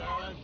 on,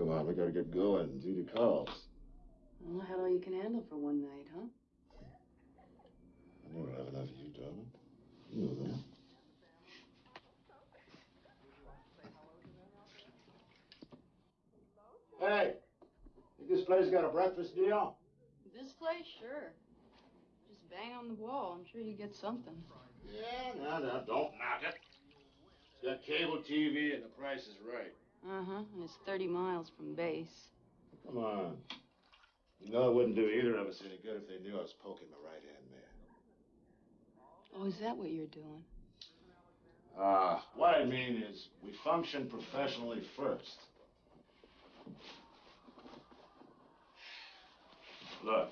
come on, we gotta get going. Judy calls. Well, how all you can handle for one night, huh? I never have enough of you, darling. You know that. Hey, think this place got a breakfast deal? This place, sure. Just bang on the wall. I'm sure you get something. Yeah, no, no, don't knock it. It's got cable TV and the price is right. Uh huh. And it's 30 miles from base. Come on. You know it wouldn't do either of us any good if they knew I was poking my right hand man. Oh, is that what you're doing? Uh, what I mean is, we function professionally first. Look,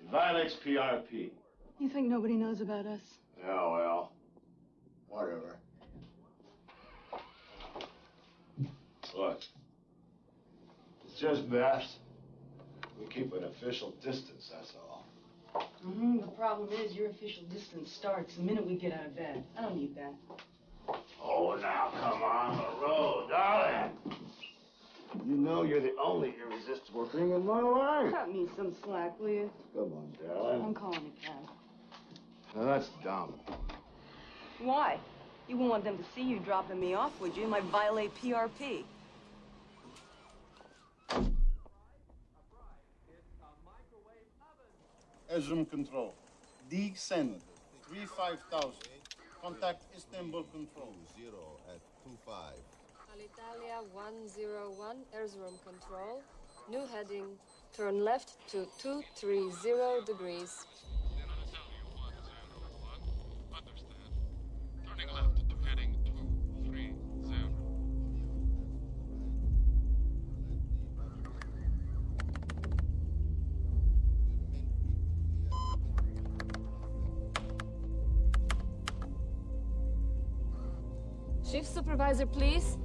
it violates PRP. You think nobody knows about us? Oh, well, whatever. Look, it's just best we keep an official distance, that's all. Mm-hmm. The problem is your official distance starts the minute we get out of bed. I don't need that. Oh, now, come on the road, darling. You know you're the only irresistible thing in my life. Cut me some slack, will you? Come on, darling. I'm calling a cab. Now, that's dumb. Why? You wouldn't want them to see you dropping me off, would you? You might violate PRP. Erzurum Control. Descend. 35000. Contact Istanbul Control. Zero at two five. Alitalia 101, Erzurum Control. New heading, turn left to 230 degrees. Supervisor, please.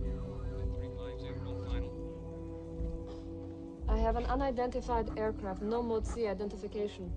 I have an unidentified aircraft, no mode C identification.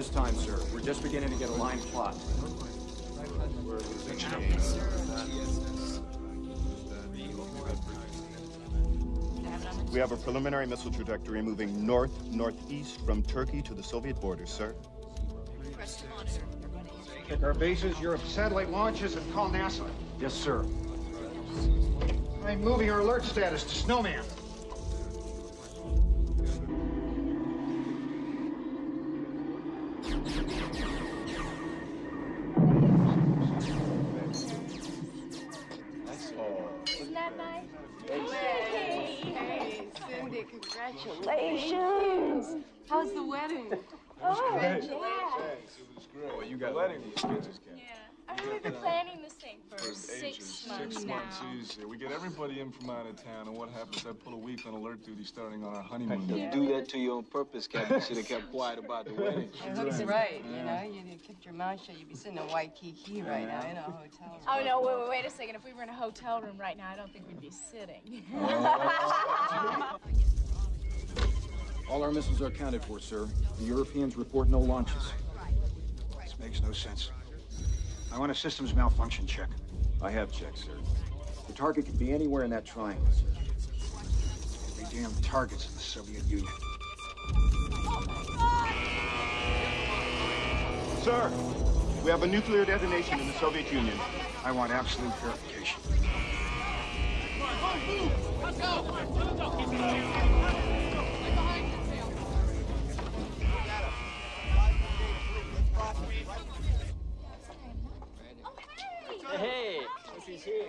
This time, sir. We're just beginning to get a line plot. We have a preliminary missile trajectory moving north-northeast from Turkey to the Soviet border, sir. Check our bases, Europe satellite launches, and call NASA. Yes, sir. I'm moving our alert status to Snowman. Six now. months. Jeez, we get everybody in from out of town, and what happens? I pull a week on alert duty starting on our honeymoon. Do that to you on purpose, Captain. You should have kept quiet about the wedding. Hook's right. You know, you'd have kept your mouth shut. You'd be sitting in Waikiki right now in a hotel oh, room. Oh, no, wait, wait, wait a second. If we were in a hotel room right now, I don't think we'd be sitting. All our missiles are accounted for, sir. The Europeans report no launches. This makes no sense. I want a systems malfunction check. I have checked, sir. The target could be anywhere in that triangle, sir. Every damn target's in the Soviet Union. Sir, we have a nuclear detonation in the Soviet Union. I want absolute verification. Hey, she's here.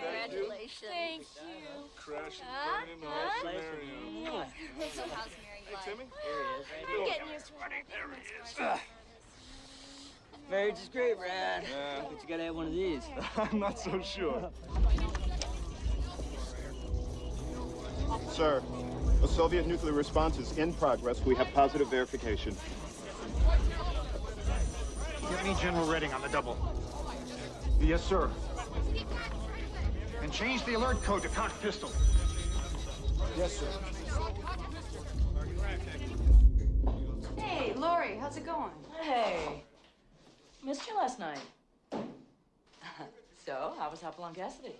Congratulations. Thank you. Crash and Huh? burn in the Huh? house scenario. So how's married life? Timmy? I'm getting used to it. Ah. Marriage is great, Rad. Yeah. But you gotta have one of these. I'm not so sure. Sir, a Soviet nuclear response is in progress. We have positive verification. Get me General Redding on the double. Yes, sir. And change the alert code to cock pistol. Yes, sir. Hey, Lori, how's it going? Hey, missed you last night. so, how was Hopalong Cassidy?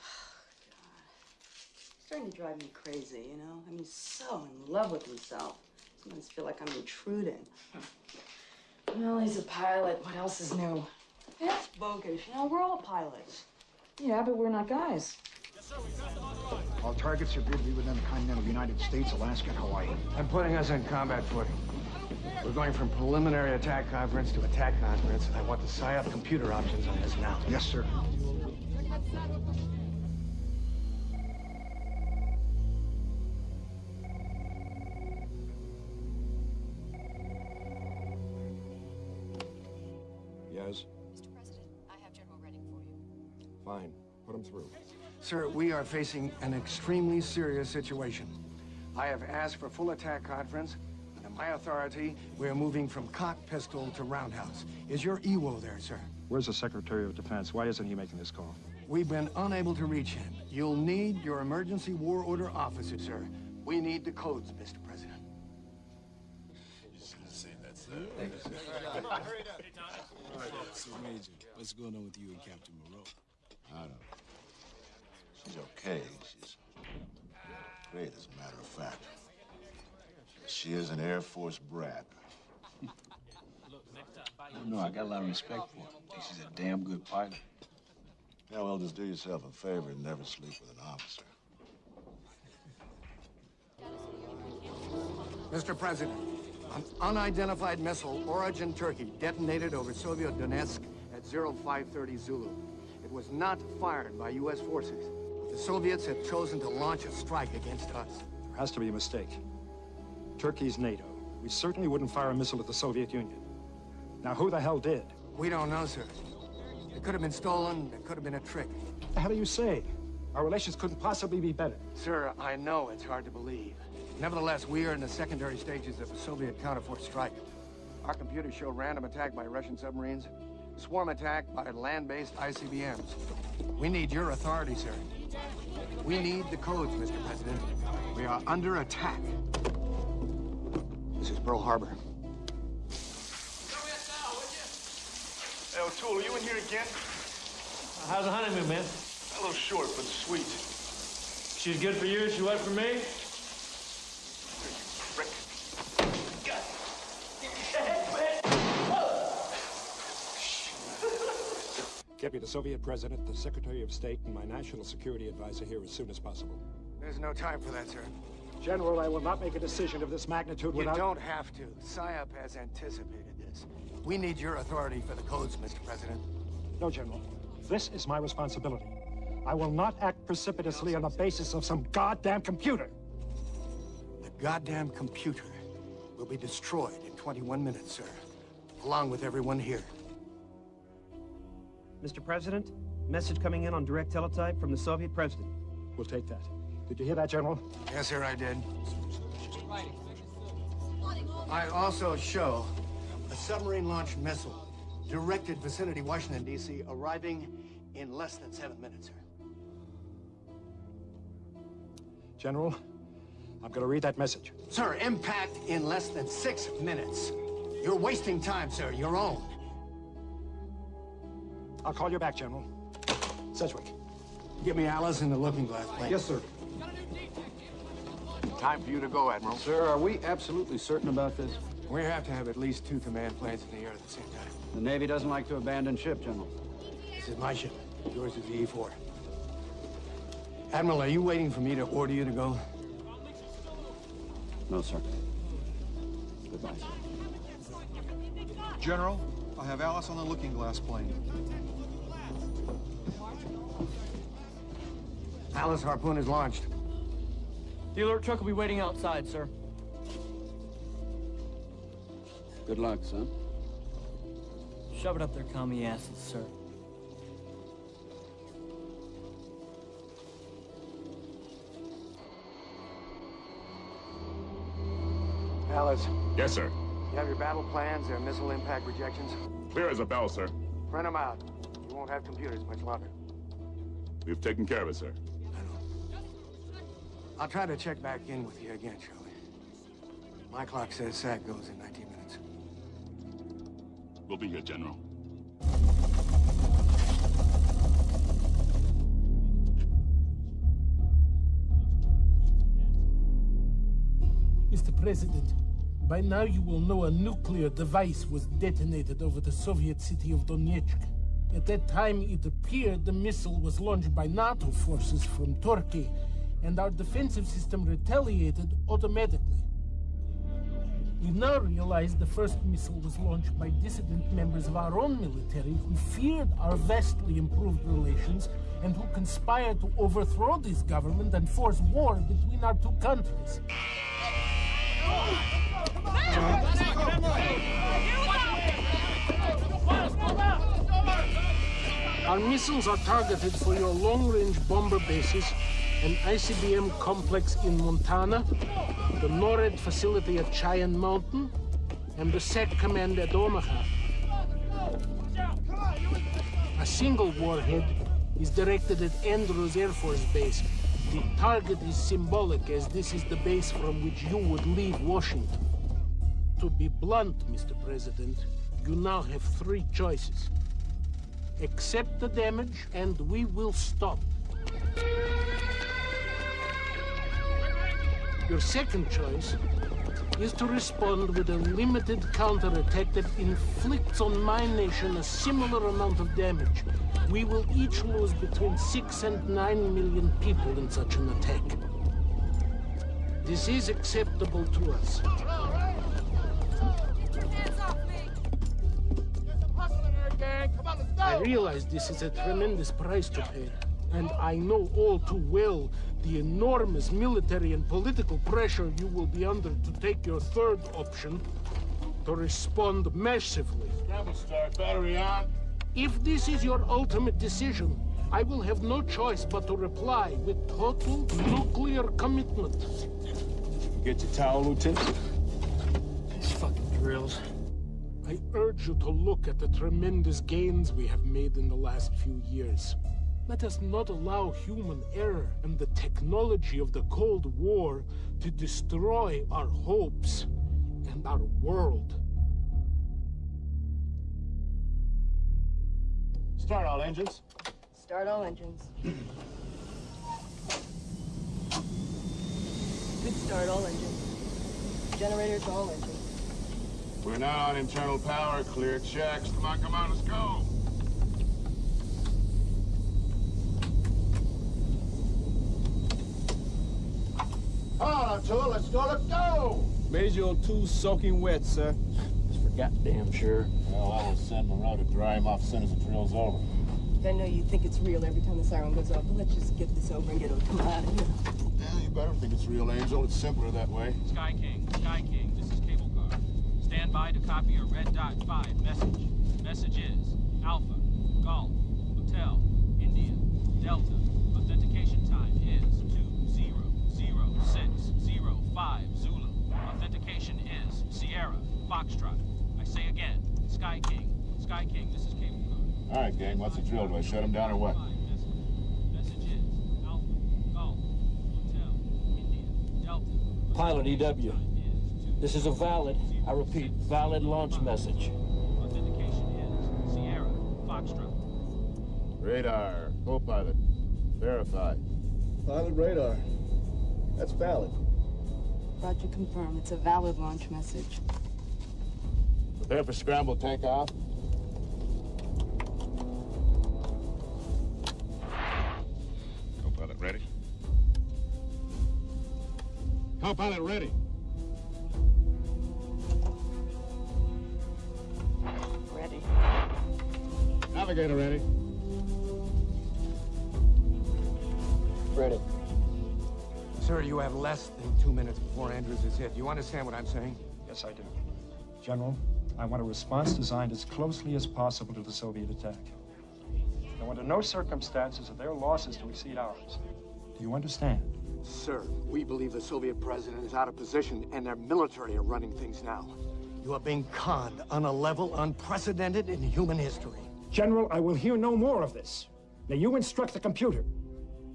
Starting to drive me crazy, you know? I mean, he's so in love with himself. Sometimes I feel like I'm intruding. Well, he's a pilot. What else is new? That's bogus. You know, we're all pilots. Yeah, but we're not guys. All targets are appear to be within the continental United States, Alaska, and Hawaii. I'm putting us in combat footing. We're going from preliminary attack conference to attack conference, and I want the SIOP computer options on this now. Yes, sir. Yes? Mr. President, I have General Redding for you. Fine. Put him through. Sir, we are facing an extremely serious situation. I have asked for full attack conference. Under my authority, we are moving from cock pistol to roundhouse. Is your EWO there, sir? Where's the Secretary of Defense? Why isn't he making this call? We've been unable to reach him. You'll need your emergency war order officer, sir. We need the codes, Mr. President. So, Major, what's going on with you and Captain Moreau? I don't know. She's okay. She's great, as a matter of fact. She is an Air Force brat. I don't know. I got a lot of respect for her. I think she's a damn good pilot. Yeah, well, just do yourself a favor and never sleep with an officer. Mr. President, an unidentified missile, origin Turkey, detonated over Soviet Donetsk at 0530 Zulu. It was not fired by U.S. forces. The Soviets have chosen to launch a strike against us. There has to be a mistake. Turkey's NATO. We certainly wouldn't fire a missile at the Soviet Union. Now, who the hell did? We don't know, sir. It could have been stolen. It could have been a trick. What the hell are you saying? Our relations couldn't possibly be better. Sir, I know it's hard to believe. Nevertheless, we are in the secondary stages of a Soviet counterforce strike. Our computers show random attack by Russian submarines, swarm attack by land-based ICBMs. We need your authority, sir. We need the codes, Mr. President. We are under attack. This is Pearl Harbor. Hey, O'Toole, are you in here again? How's the honeymoon, man? A little short, but sweet. She's good for you, she what for me? Get me the Soviet President, the Secretary of State, and my National Security Advisor here as soon as possible. There's no time for that, sir. General, I will not make a decision of this magnitude You without... You don't have to. SIOP has anticipated this. We need your authority for the codes, Mr. President. No, General. This is my responsibility. I will not act precipitously on the basis of some goddamn computer. The goddamn computer will be destroyed in 21 minutes, sir, along with everyone here. Mr. President, message coming in on direct teletype from the Soviet president. We'll take that. Did you hear that, General? Yes, sir, I did. I also show a submarine-launched missile directed vicinity Washington, D.C., arriving in less than seven minutes, sir. General, I'm going to read that message. Sir, impact in less than six minutes. You're wasting time, sir. Your own. I'll call you back, General. Sedgwick. get me Alice in the looking glass, please. Yes, sir. Time for you to go, Admiral. Sir, are we absolutely certain about this? We have to have at least two command planes in the air at the same time. The Navy doesn't like to abandon ship, General. This is my ship. Yours is the E-4. Admiral, are you waiting for me to order you to go? No, sir. Goodbye, sir. General, I have Alice on the looking glass plane. Alice Harpoon is launched. The alert truck will be waiting outside, sir. Good luck, son. Shove it up their commie asses, sir. Alice, Yes, sir. you have your battle plans and missile impact projections? Clear as a bell, sir. Print them out. You won't have computers much longer. We've taken care of it, sir. I'll try to check back in with you again, shall we? My clock says SAC goes in 19 minutes. We'll be here, General. Mr. President, by now you will know a nuclear device was detonated over the Soviet city of Donetsk. At that time, it appeared the missile was launched by NATO forces from Turkey, and our defensive system retaliated automatically. We now realize the first missile was launched by dissident members of our own military who feared our vastly improved relations and who conspired to overthrow this government and force war between our two countries. Our missiles are targeted for your long-range bomber bases, an ICBM complex in Montana, the NORAD facility at Cheyenne Mountain, and the SAC command at Omaha. A single warhead is directed at Andrews Air Force Base. The target is symbolic, as this is the base from which you would leave Washington. To be blunt, Mr. President, you now have three choices. Accept the damage, and we will stop. Your second choice is to respond with a limited counterattack that inflicts on my nation a similar amount of damage. We will each lose between six and nine million people in such an attack. This is acceptable to us. I realize this is a tremendous price to pay, and I know all too well the enormous military and political pressure you will be under to take your third option, to respond massively. Scramble start, battery on. If this is your ultimate decision, I will have no choice but to reply with total nuclear commitment. Get your towel, Lieutenant. These fucking drills. I urge you to look at the tremendous gains we have made in the last few years. Let us not allow human error and the technology of the Cold War to destroy our hopes and our world. Start all engines. Start all engines. Good start, all engines. Generators, all engines. We're now on internal power. Clear checks. Come on, come on, let's go. Ah, on, O'Toole, let's go, let's go! Major on two soaking wet, sir. Just for goddamn sure. Well, I will send Monroe to dry him off as soon as the drill's over. I know you think it's real every time the siren goes off, but let's just get this over and get over. Come here. Yeah, you better think it's real, Angel. It's simpler that way. Sky King, Sky King, this is Cable Car. Stand by to copy a red dot 5 message. Message is Alpha, Golf, Hotel, India, Delta. 200605 Zulu. Authentication is Sierra, Foxtrot. I say again, Sky King, Sky King, this is Cable Car. All right, gang, what's the drill? Do I shut him down or what? Message is Alpha, Golf, Delta. Pilot EW. This is a valid, I repeat, valid launch message. Authentication is Sierra, Foxtrot. Radar. Co-pilot. Verified. Pilot radar. That's valid. Roger, confirm. It's a valid launch message. Prepare for scramble takeoff. Co-pilot ready? Co-pilot ready. Ready. Navigator ready. Ready. Sir, you have less than two minutes before Andrews is hit. You understand what I'm saying? Yes, I do. General, I want a response designed as closely as possible to the Soviet attack. Now, under no circumstances are their losses to exceed ours. Do you understand? Sir, we believe the Soviet president is out of position and their military are running things now. You are being conned on a level unprecedented in human history. General, I will hear no more of this. Now, you instruct the computer.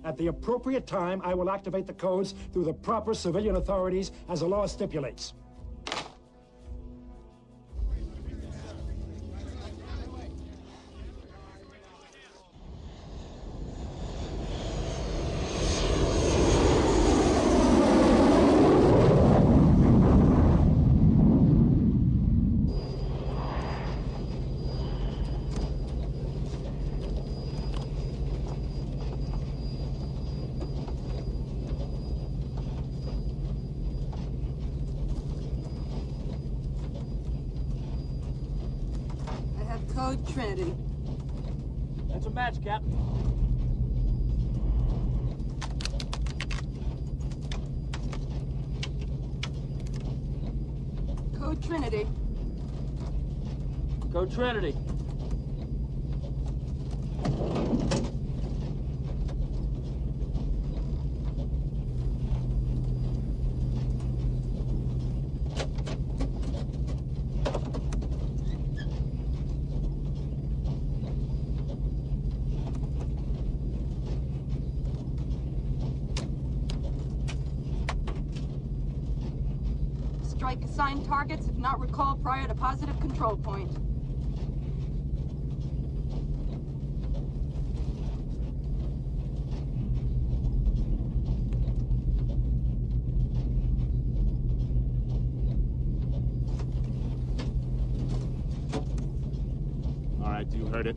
At the appropriate time, I will activate the codes through the proper civilian authorities as the law stipulates. I have code Trinity. Match, Captain. Code Trinity. Code Trinity. Strike assigned recalled prior to positive control point. All right, you heard it.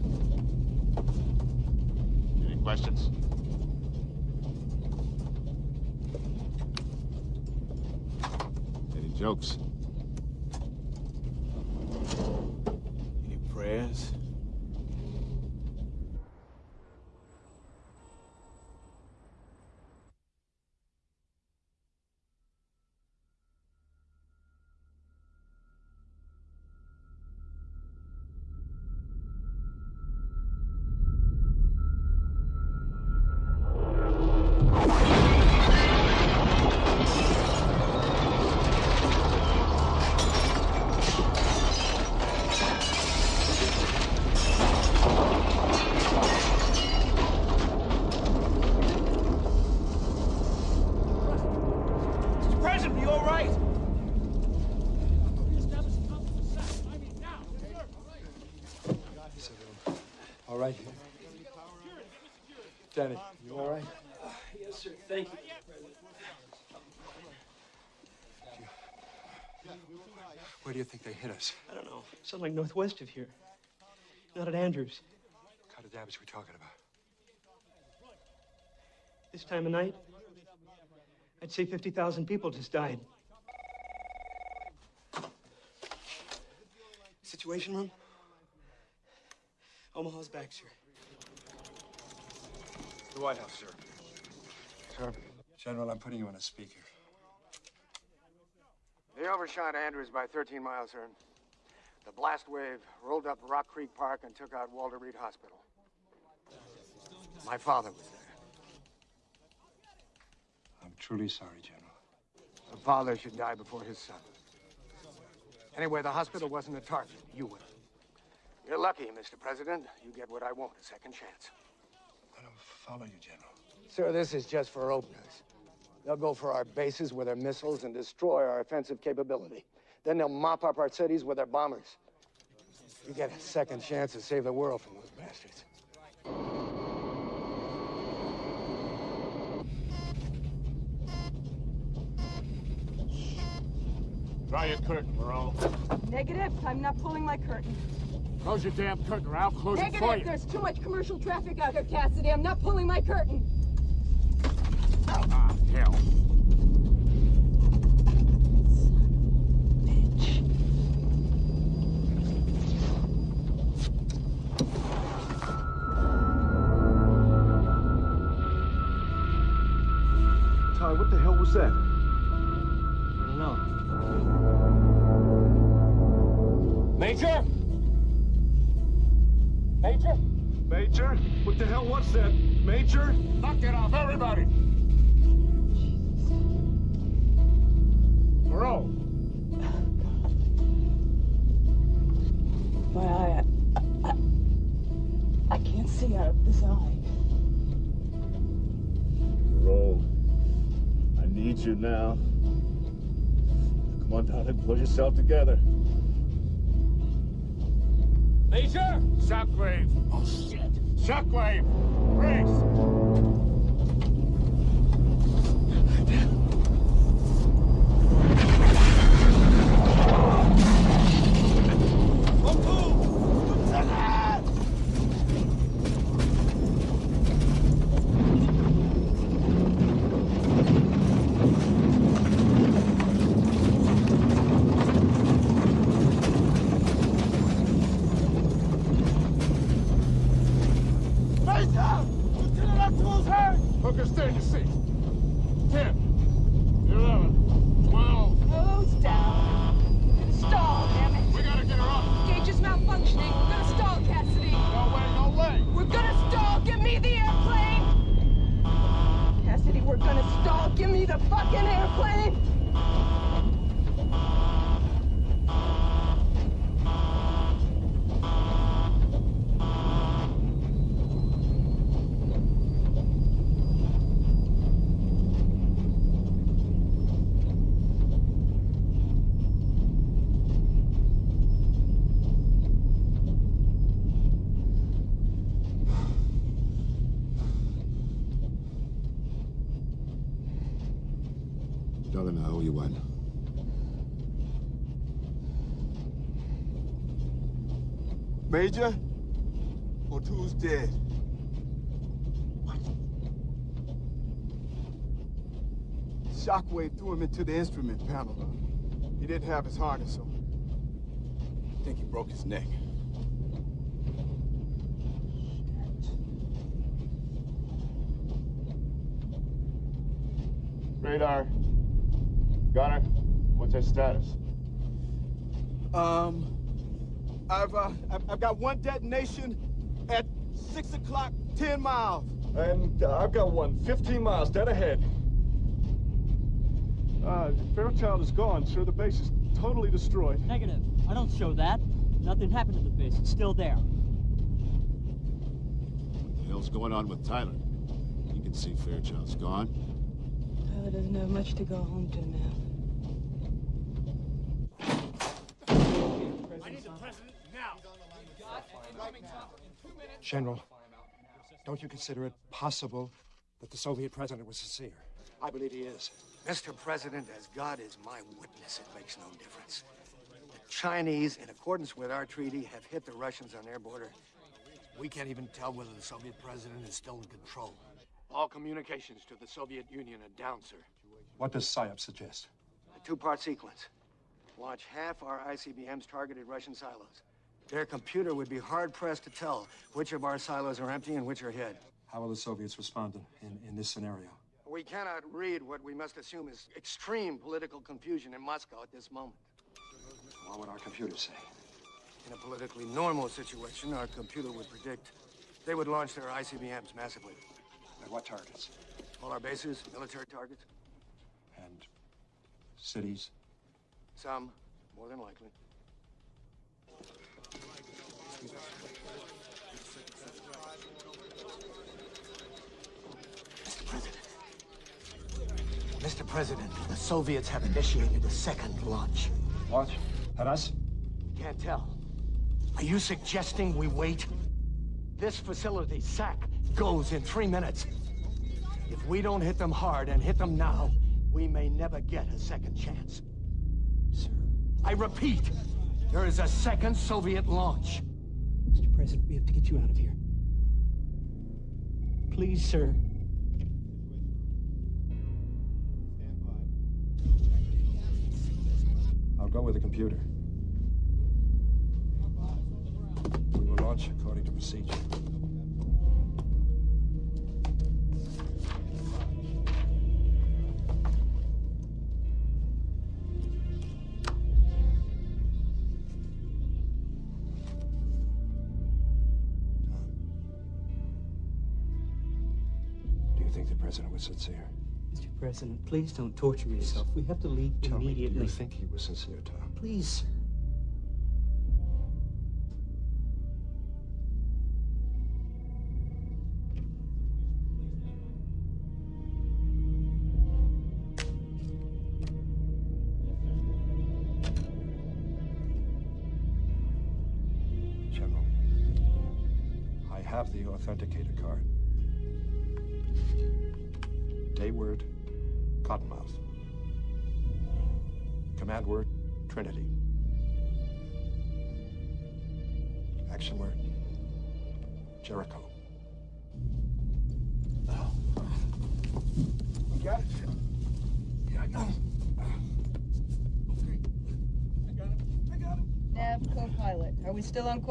Any questions? Any jokes? You think they hit us? I don't know. Something like northwest of here. Not at Andrews. What kind of damage are we talking about? This time of night, I'd say 50,000 people just died. Situation room? Omaha's back, sir. The White House, sir. Sir? General, I'm putting you on a speaker. They overshot Andrews by 13 miles, sir. The blast wave rolled up Rock Creek Park and took out Walter Reed Hospital. My father was there. I'm truly sorry, General. A father should die before his son. Anyway, the hospital wasn't a target. You were. You're lucky, Mr. President. You get what I want, a second chance. I don't follow you, General. Sir, this is just for openers. They'll go for our bases with their missiles and destroy our offensive capability. Then they'll mop up our cities with their bombers. You get a second chance to save the world from those bastards. Draw your curtain, Moreau. Negative. I'm not pulling my curtain. Close your damn curtain or I'll close it for Negative. you. There's too much commercial traffic out here, Cassidy. I'm not pulling my curtain. Ah, hell. What pull yourself together. Major? Shockwave! Oh, shit! Shockwave! Brace! Face up! Lieutenant O'Toole's hurt! Hooker, stay in your seat. Ten, eleven, twelve. Who's down? Stall, damn it. We gotta get her up. Gauge is malfunctioning. We're gonna stall, Cassidy. No way, no way. We're gonna stall. Give me the airplane. Cassidy, we're gonna stall. Give me the fucking airplane. Darling, I owe you one. Major? O'Toole's dead. Shockwave threw him into the instrument panel. He didn't have his harness on. I think he broke his neck. Radar. Gunner, what's our status? Um, I've, uh, I've, I've got one detonation at 6 o'clock, 10 miles. And uh, I've got one 15 miles dead ahead. Uh, Fairchild is gone, sir. The base is totally destroyed. Negative. I don't show that. Nothing happened to the base. It's still there. What the hell's going on with Tyler? You can see Fairchild's gone. Tyler doesn't have much to go home to now. General, don't you consider it possible that the Soviet president was sincere? I believe he is. Mr. President, as God is my witness, it makes no difference. The Chinese, in accordance with our treaty, have hit the Russians on their border. We can't even tell whether the Soviet president is still in control. All communications to the Soviet Union are down, sir. What does SIOP suggest? A two-part sequence. Launch half our ICBMs targeted Russian silos. Their computer would be hard-pressed to tell which of our silos are empty and which are hit. How will the Soviets respond in, in this scenario? We cannot read what we must assume is extreme political confusion in Moscow at this moment. What would our computers say? In a politically normal situation, our computer would predict they would launch their ICBMs massively. At what targets? All our bases, military targets. And cities? Some, more than likely. Mr. President. The Soviets have initiated a second launch. Launch? At us? Can't tell. Are you suggesting we wait? This facility, SAC, goes in three minutes. If we don't hit them hard and hit them now, we may never get a second chance. Sir. I repeat, there is a second Soviet launch. President, we have to get you out of here. Please, sir. I'll go with the computer. We will launch according to procedure. President, please don't torture yourself. We have to leave Tell immediately. me, do you think he was sincere, Tom? Please, sir. General, I have the authenticator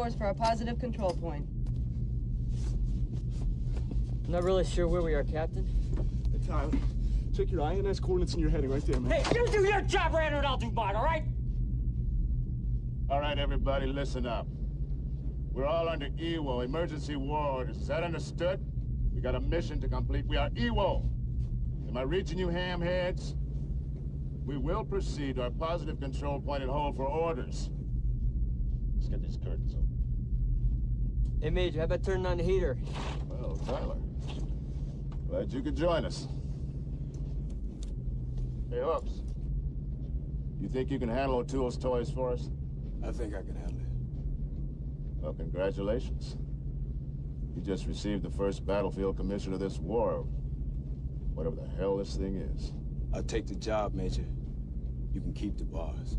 we still for our positive control point? I'm Not really sure where we are, Captain. Hey, Tyler, check your INS coordinates and your heading right there, man. Hey, you do your job, Randall, and I'll do mine, all right? All right, everybody, listen up. We're all under EWO, emergency war orders. Is that understood? We got a mission to complete. We are EWO. Am I reaching you, hamheads? We will proceed to our positive control point and hold for orders. Let's get these curtains open. Hey, Major, how about turning on the heater? Well, Tyler. Glad you could join us. Hey, Hooks. You think you can handle O'Toole's toys for us? I think I can handle it. Well, congratulations. You just received the first battlefield commission of this war. Whatever the hell this thing is. I'll take the job, Major. You can keep the bars.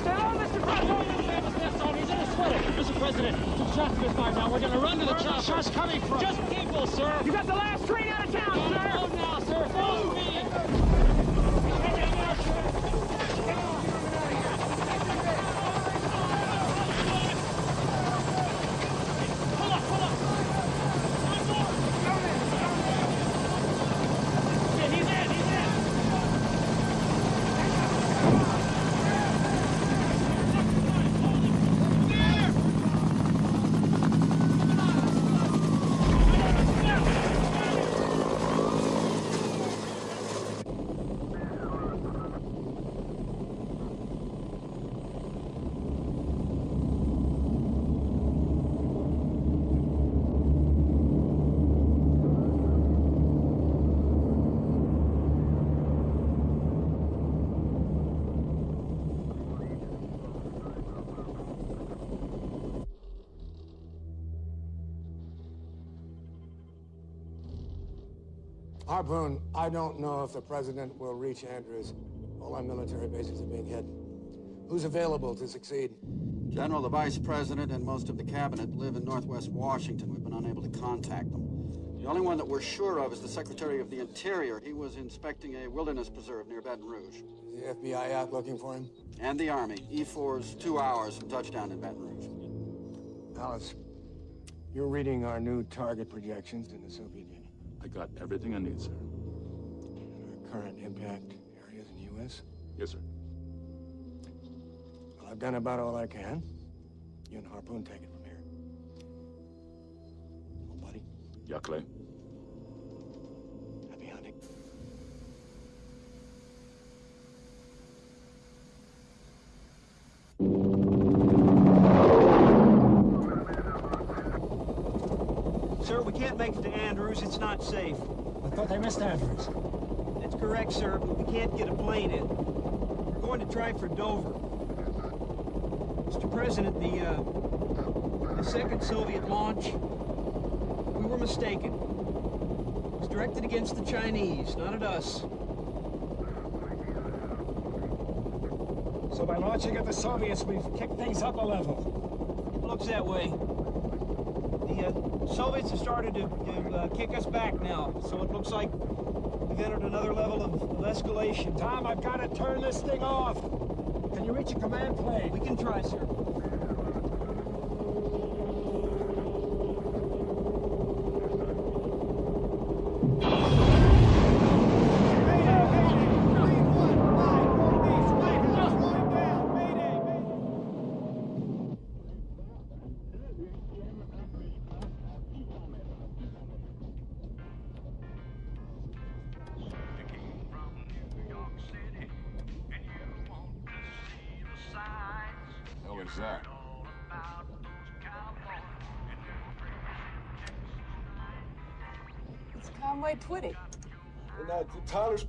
Stay on, Mr. President! Mr. Shots have been fired now. We're gonna run to the chopper. shots coming from? Just people, sir. You got the last train out of town, Harpoon, I don't know if the president will reach Andrews. All our military bases are being hit. Who's available to succeed? General, the vice president and most of the cabinet live in northwest Washington. We've been unable to contact them. The only one that we're sure of is the Secretary of the Interior. He was inspecting a wilderness preserve near Baton Rouge. Is the FBI out looking for him? And the Army. E4's two hours from touchdown in Baton Rouge. Alice, you're reading our new target projections in the Soviet Union. I got everything I need, sir. Our current impact areas in the U.S. Yes, sir. Well, I've done about all I can. You and Harpoon take it from here. Oh, buddy. Yeah, Clay. Happy hunting. Sir, we can't make it to Andrews. It's not safe. I thought they missed Andrews. That's correct, sir, but we can't get a plane in. We're going to try for Dover. Mr. President, the, uh, the second Soviet launch, we were mistaken. It was directed against the Chinese, not at us. So by launching at the Soviets, we've kicked things up a level. It looks that way. Soviets have started to, to uh, kick us back now, so it looks like we've entered another level of, of escalation. Tom, I've got to turn this thing off. Can you reach a command plane? We can try, sir.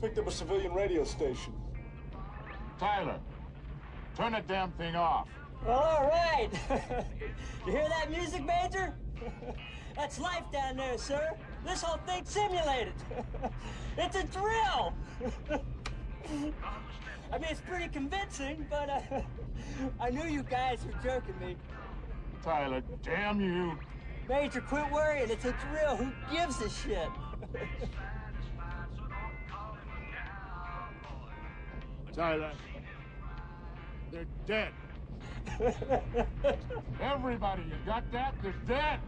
Picked up a civilian radio station. Tyler, turn that damn thing off. Well, all right. you hear that music, Major? That's life down there, sir. This whole thing's simulated. it's a drill. I mean, it's pretty convincing, but uh, I knew you guys were joking me. Tyler, damn you. Major, quit worrying. It's a drill. Who gives a shit? Tyler, they're dead. Everybody, you got that? They're dead.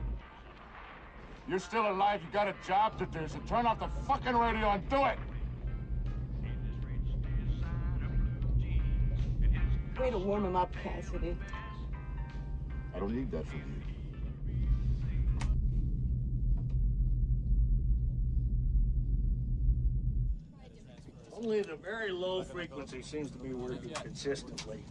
You're still alive. You got a job to do, so turn off the fucking radio and do it. Way to warm him up, Cassidy. I don't need that from you. Only the very low frequency seems to be working consistently.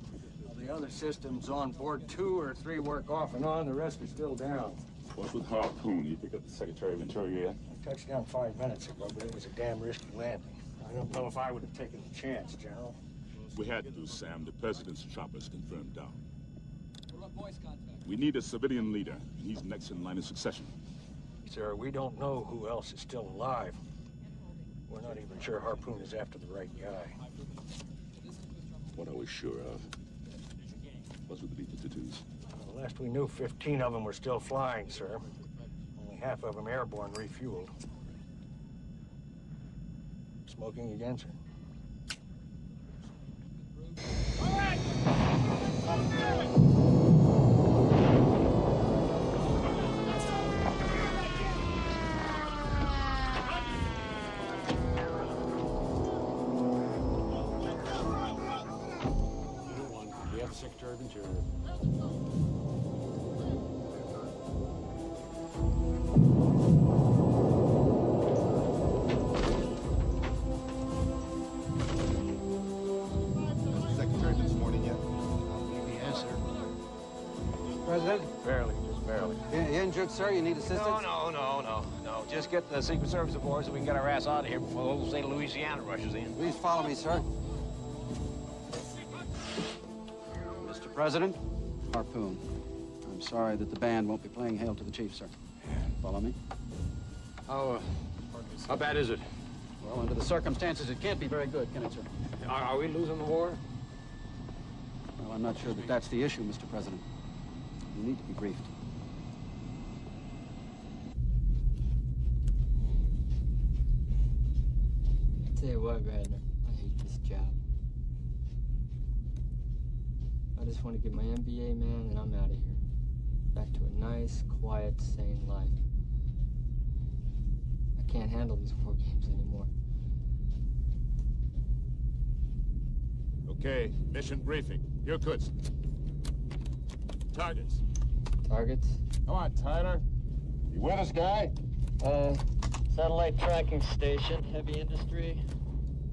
The other systems on board two or three work off and on, the rest are still down. What's with Harpoon? You pick up the Secretary of Interior yet? I touched down five minutes ago, but it was a damn risky landing. I don't know if I would have taken the chance, General. We had to, Sam. The president's chopper's confirmed down. We need a civilian leader, and he's next in line of succession. Sir, we don't know who else is still alive. We're not even sure Harpoon is after the right guy. What I was sure of? was with the B-52s? Well, last we knew, 15 of them were still flying, sir. Only half of them airborne refueled. Smoking again, sir? Sir? You need assistance? No, no, no, no, no. Just get the Secret Service aboard so we can get our ass out of here before the whole state of Louisiana rushes in. Please follow me, sir. Mr. President, Harpoon. I'm sorry that the band won't be playing Hail to the Chief, sir. Follow me? How, uh, how bad is it? Well, under the circumstances, it can't be very good, can it, sir? Are, are we losing the war? Well, I'm not sure that that's the issue, Mr. President. You need to be briefed. Tell you what, Radner, I hate this job. I just want to get my MBA, man, and I'm out of here. back to a nice, quiet, sane life. I can't handle these war games anymore. Okay, mission briefing. Irkutsk. Targets. Targets? Come on, Tyler. You with us, guy? Uh, satellite tracking station, heavy industry,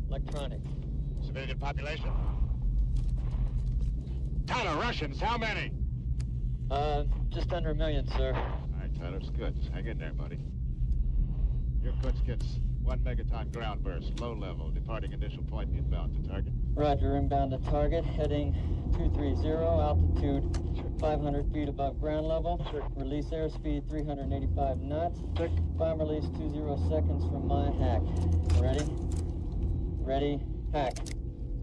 electronics. Civilian population? Tyler, Russians, how many? Uh, just under a million, sir. All right, Tyler, it's good. Just hang in there, buddy. Your Irkutsk gets one megaton ground burst, low level, departing initial point inbound to target. Roger, inbound to target, heading 230, altitude 500 feet above ground level. Release airspeed 385 knots. Bomb release 20 seconds from my hack. Ready? Ready, hack.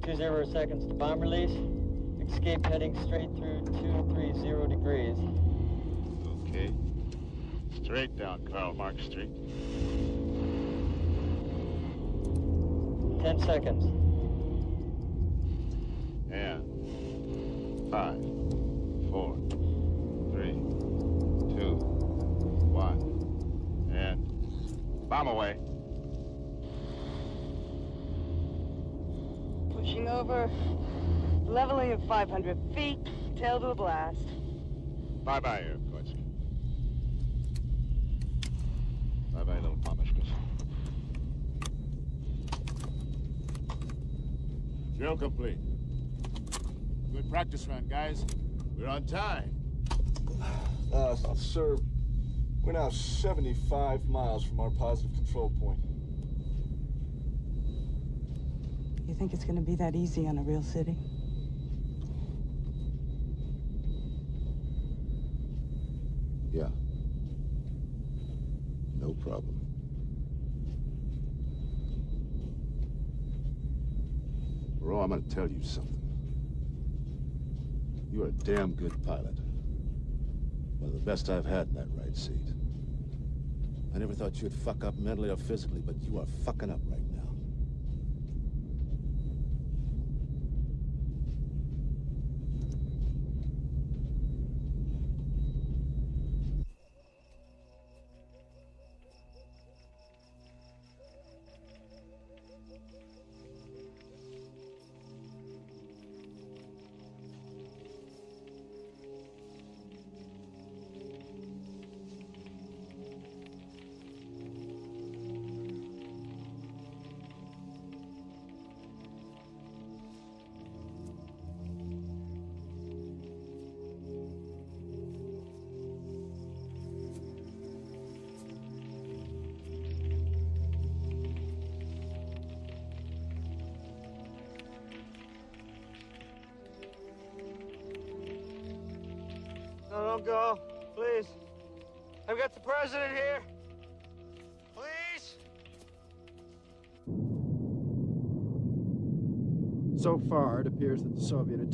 20 seconds to bomb release. Escape heading straight through 230 degrees. Okay. Straight down Karl Marx Street. 10 seconds. And five, four, three, two, one, and bomb away. Pushing over. Leveling at 500 feet. Tail to the blast. Bye-bye, Irkutsk. Bye-bye, little Pomishkas. Drill complete. Good practice run, guys. We're on time. Uh, sir, we're now 75 miles from our positive control point. You think it's gonna be that easy on a real city? Yeah. No problem. Bro, I'm gonna tell you something. You're a damn good pilot. One of the best I've had in that right seat. I never thought you'd fuck up mentally or physically, but you are fucking up right now.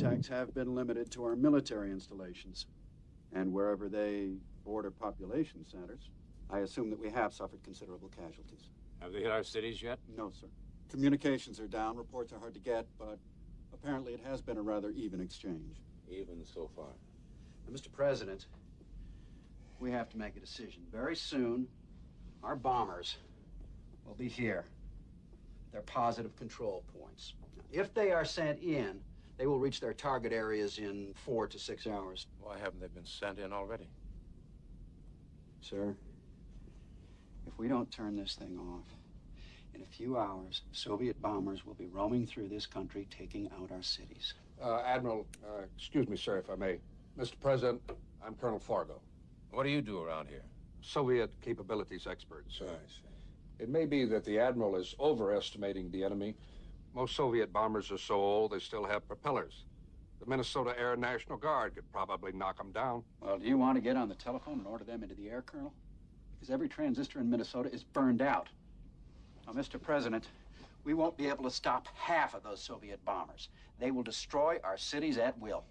Attacks have been limited to our military installations. And wherever they border population centers, I assume that we have suffered considerable casualties. Have they hit our cities yet? No, sir. Communications are down, reports are hard to get, but apparently it has been a rather even exchange. Even so far. Now, Mr. President, we have to make a decision. Very soon, our bombers will be here. They're positive control points. Now, if they are sent in, they will reach their target areas in four to six hours. Why haven't they been sent in already? Sir, if we don't turn this thing off, in a few hours, Soviet bombers will be roaming through this country, taking out our cities. Uh, Admiral, uh, excuse me, sir, if I may. Mr. President, I'm Colonel Fargo. What do you do around here? Soviet capabilities expert, sir. I see. It may be that the Admiral is overestimating the enemy. Most Soviet bombers are so old they still have propellers. The Minnesota Air National Guard could probably knock them down. Well, do you want to get on the telephone and order them into the air, Colonel? Because every transistor in Minnesota is burned out. Now, Mr. President, we won't be able to stop half of those Soviet bombers. They will destroy our cities at will.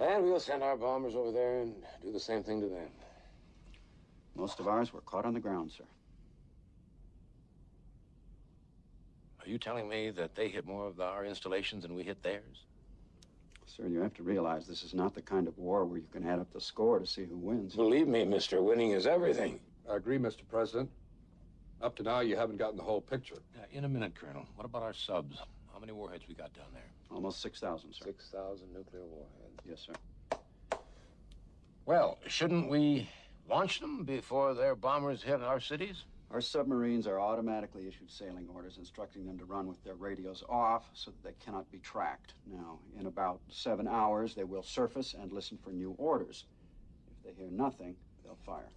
And we'll send our bombers over there and do the same thing to them. Most of ours were caught on the ground, sir. You telling me that they hit more of our installations than we hit theirs? Sir, you have to realize this is not the kind of war where you can add up the score to see who wins. Believe me, mister, winning is everything. I agree, Mr. President. Up to now, you haven't gotten the whole picture. in a minute, Colonel. What about our subs? How many warheads we got down there? Almost 6,000, sir. 6,000 nuclear warheads. Yes, sir. Well, shouldn't we launch them before their bombers hit our cities? Our submarines are automatically issued sailing orders instructing them to run with their radios off so that they cannot be tracked. Now, in about seven hours, they will surface and listen for new orders. If they hear nothing, they'll fire.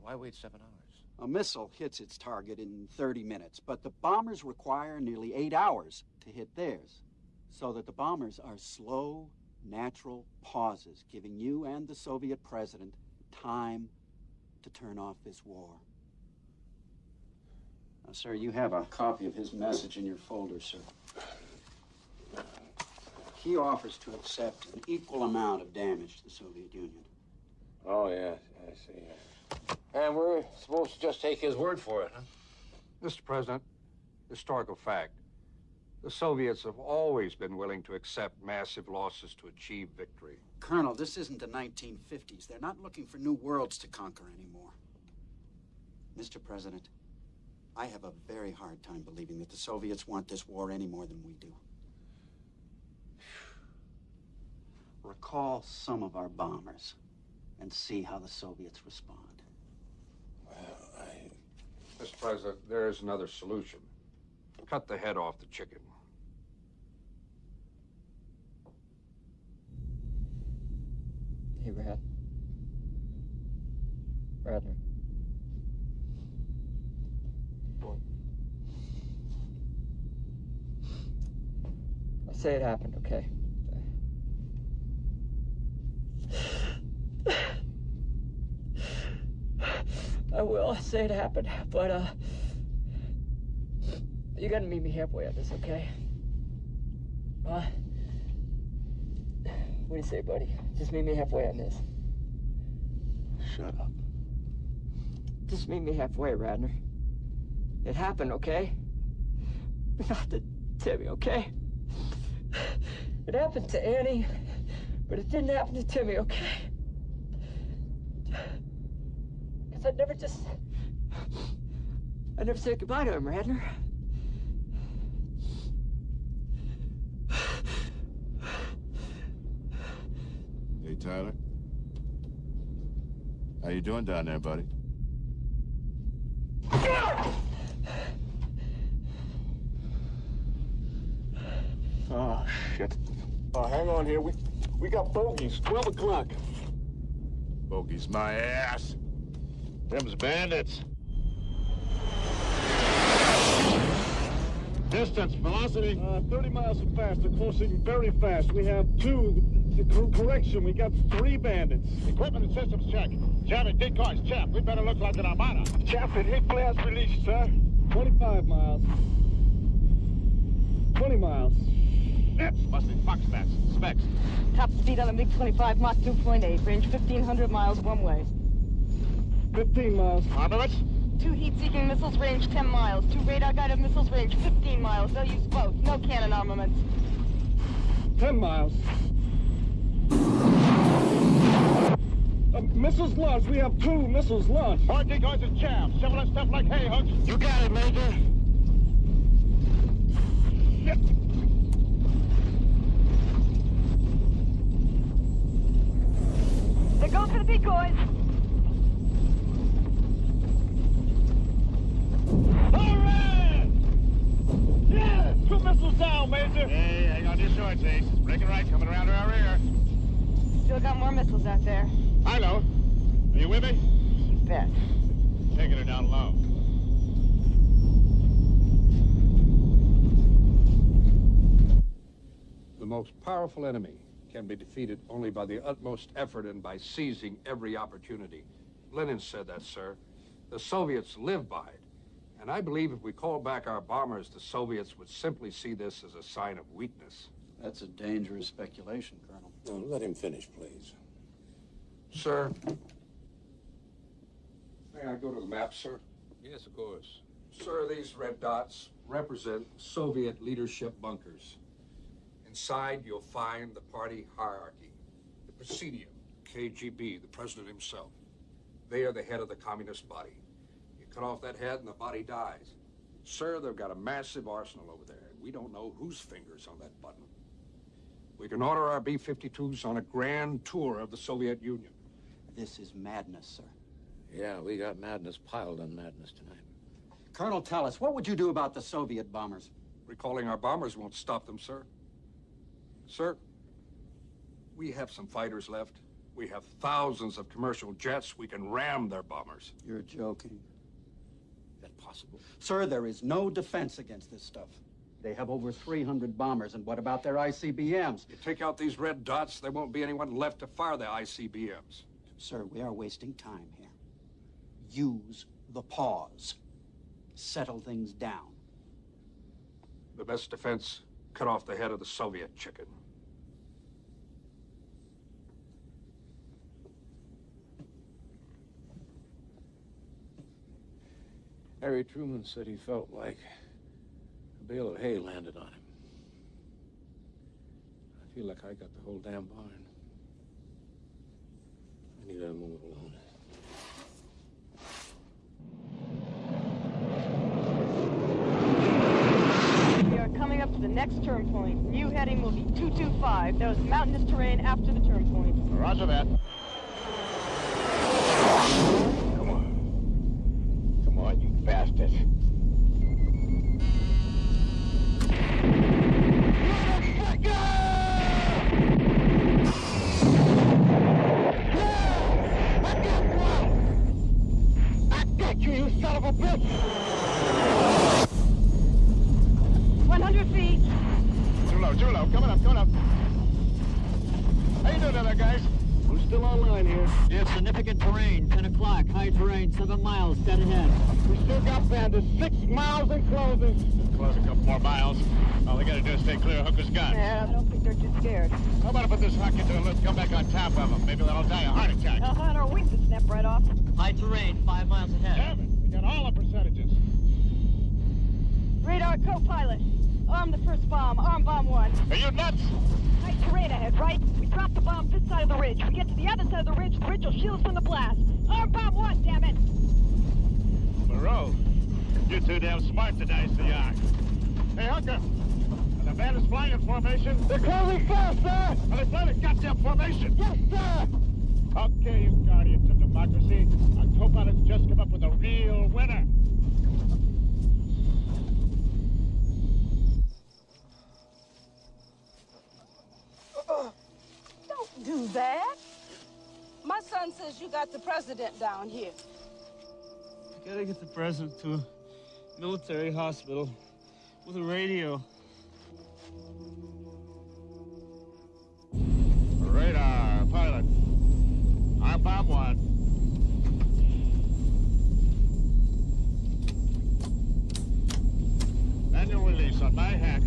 Why wait seven hours? A missile hits its target in 30 minutes, but the bombers require nearly eight hours to hit theirs. So that the bombers are slow, natural pauses, giving you and the Soviet president time to turn off this war. Now, sir, you have a copy of his message in your folder, sir. He offers to accept an equal amount of damage to the Soviet Union. Oh, yes, I see. And we're supposed to just take his word for it, huh? Mr. President, historical fact. The Soviets have always been willing to accept massive losses to achieve victory. Colonel, this isn't the 1950s. They're not looking for new worlds to conquer anymore. Mr. President, I have a very hard time believing that the Soviets want this war any more than we do. Recall some of our bombers and see how the Soviets respond. Well, Mr. President, there is another solution. Cut the head off the chicken. Hey, Rad. Radner. Say it happened, okay? I will say it happened, but uh, you gotta meet me halfway on this, okay? Huh? What do you say, buddy? Just meet me halfway on this. Shut up. Just meet me halfway, Radner. It happened, okay? But not to Timmy, okay? It happened to Annie, but it didn't happen to Timmy, okay? Because I'd never just. I never said goodbye to him, Radner. Hey, Tyler. How you doing down there, buddy? Ah! Oh, shit. Uh, hang on here. We we got bogeys. 12 o'clock. Bogies my ass. Them's bandits. Distance, velocity? Uh, 30 miles or faster, closing very fast. We have two. Cor- correction, we got three bandits. Equipment and systems check. Jamming decoys, chap. We better look like an armada. Chap, it hit flares released, sir. 25 miles. 20 miles. Nips, must be Foxbats. Specs. Top speed on a MiG-25, Mach 2.8, range 1,500 miles one way. 15 miles. Armaments? Two heat-seeking missiles, range 10 miles. Two radar-guided missiles, range 15 miles. They'll use both. No cannon armaments. 10 miles. Uh, missiles launched. We have two missiles launched. More decoys and chaff. Similar stuff like hay hooks. You got it, Major. Yep. They're going for the decoys. All right! Yeah! Two missiles down, Major. Hey, hang on to your shorts, Ace. Breaking right, coming around to our rear. Still got more missiles out there. I know. Are you with me? You bet. Taking her down low. The most powerful enemy can be defeated only by the utmost effort and by seizing every opportunity. Lenin said that, sir. The Soviets live by it. And I believe if we called back our bombers, the Soviets would simply see this as a sign of weakness. That's a dangerous speculation, Colonel. No, let him finish, please. Sir? May I go to the map, sir? Yes, of course. Sir, these red dots represent Soviet leadership bunkers. In Inside, you'll find the party hierarchy, the Presidium, KGB, the president himself. They are the head of the communist body. You cut off that head and the body dies. Sir, they've got a massive arsenal over there, and we don't know whose finger's on that button. We can order our B-52s on a grand tour of the Soviet Union. This is madness, sir. Yeah, we got madness piled on madness tonight. Colonel, tell us, what would you do about the Soviet bombers? Recalling our bombers won't stop them, sir. Sir, we have some fighters left. We have thousands of commercial jets. We can ram their bombers. You're joking. Is that possible? Sir, there is no defense against this stuff. They have over 300 bombers, and what about their ICBMs? You take out these red dots, there won't be anyone left to fire the ICBMs. Sir, we are wasting time here. Use the pause. Settle things down. The best defense, cut off the head of the Soviet chicken. Harry Truman said he felt like a bale of hay landed on him. I feel like I got the whole damn barn. I need to move alone. We are coming up to the next turn point. New heading will be 225. There is mountainous terrain after the turn point. Roger that. Come on, you bastard. I got you, you son of a bitch! Low, too low. Coming up, coming up. How you doing there, guys? We're still online here. You have significant terrain. 10 o'clock. High terrain, 7 miles. Dead ahead. We still got bandits. Six miles in closing. Close a couple more miles. All they gotta do is stay clear of Hooker's gun. Yeah, I don't think they're too scared. How about I put this hawk into a lift, come back on top of them? Maybe that'll die a heart attack. Uh-huh, and our wings would snap right off. High terrain, 5 miles ahead. Damn it, we got all the percentages. Radar co-pilot. Arm the first bomb. Arm bomb one. Are you nuts? High terrain ahead, right? We drop the bomb this side of the ridge. We get to the other side of the ridge. The ridge will shield us from the blast. Arm bomb one, damn it! Moreau, you're too damn smart to dice the arc. Hey, Hooker, are the bandits flying in formation? They're closing fast, sir! Are they flying in goddamn formation? Yes, sir! Okay, you guardians of democracy. Autopilot's just come up with a real winner. Don't do that. My son says you got the president down here. I gotta get the president to a military hospital with a radio. Radar, pilot. Arm bomb one. Manual release on my hack.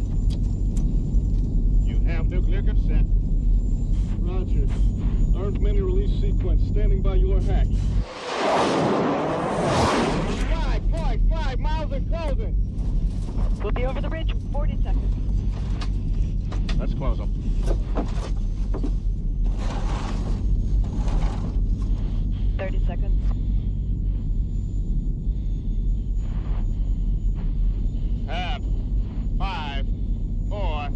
You have nuclear consent. Roger. Armed manual release sequence standing by your hack. Five point five miles in closing. We'll be over the ridge in 40 seconds. Let's close them. Thirty seconds. Half. Five. Four.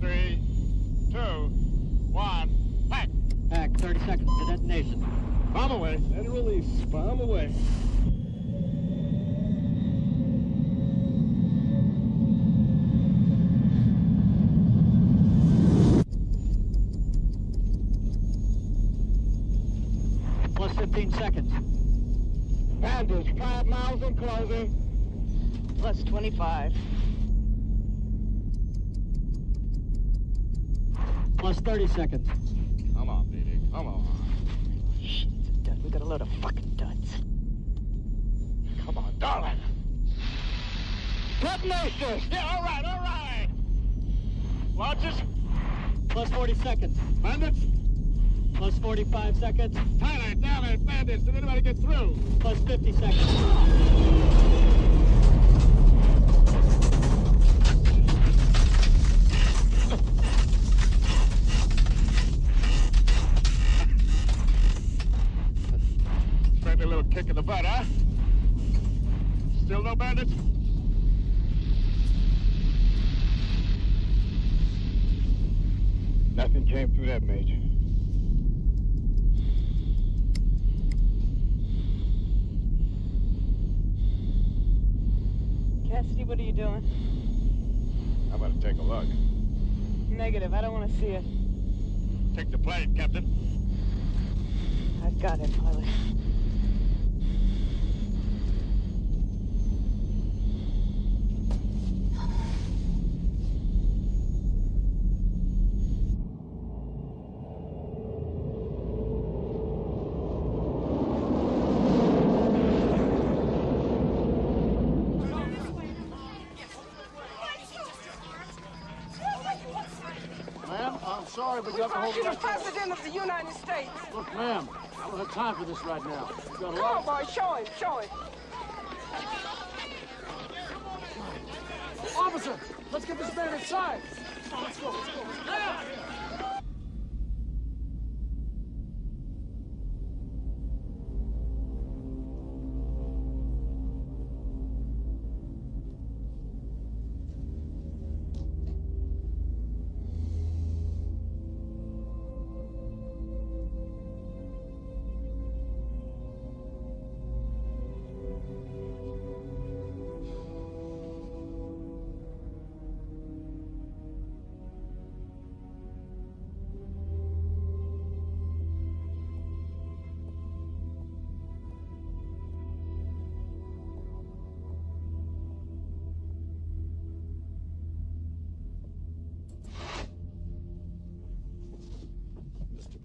Three. Two. One. Pack. Hack, 30 seconds to detonation. Bomb away. And release. Bomb away. Plus 15 seconds. Bandits, five miles in closing. Plus 25. Plus 30 seconds. Come on, baby. Come on. Shit, it's dud. We got a load of fucking duds. Come on, darling. Detonation! Yeah, all right, all right. Launches. Plus 40 seconds. Bandits. Plus 45 seconds. Tyler, damn it, bandits. Did anybody get through? Plus 50 seconds. Kick in the butt, huh? Still no bandits? Nothing came through that, Major. Cassidy, what are you doing? I'm about to take a look? Negative. I don't want to see it. Take the plane, Captain. I've got it, pilot.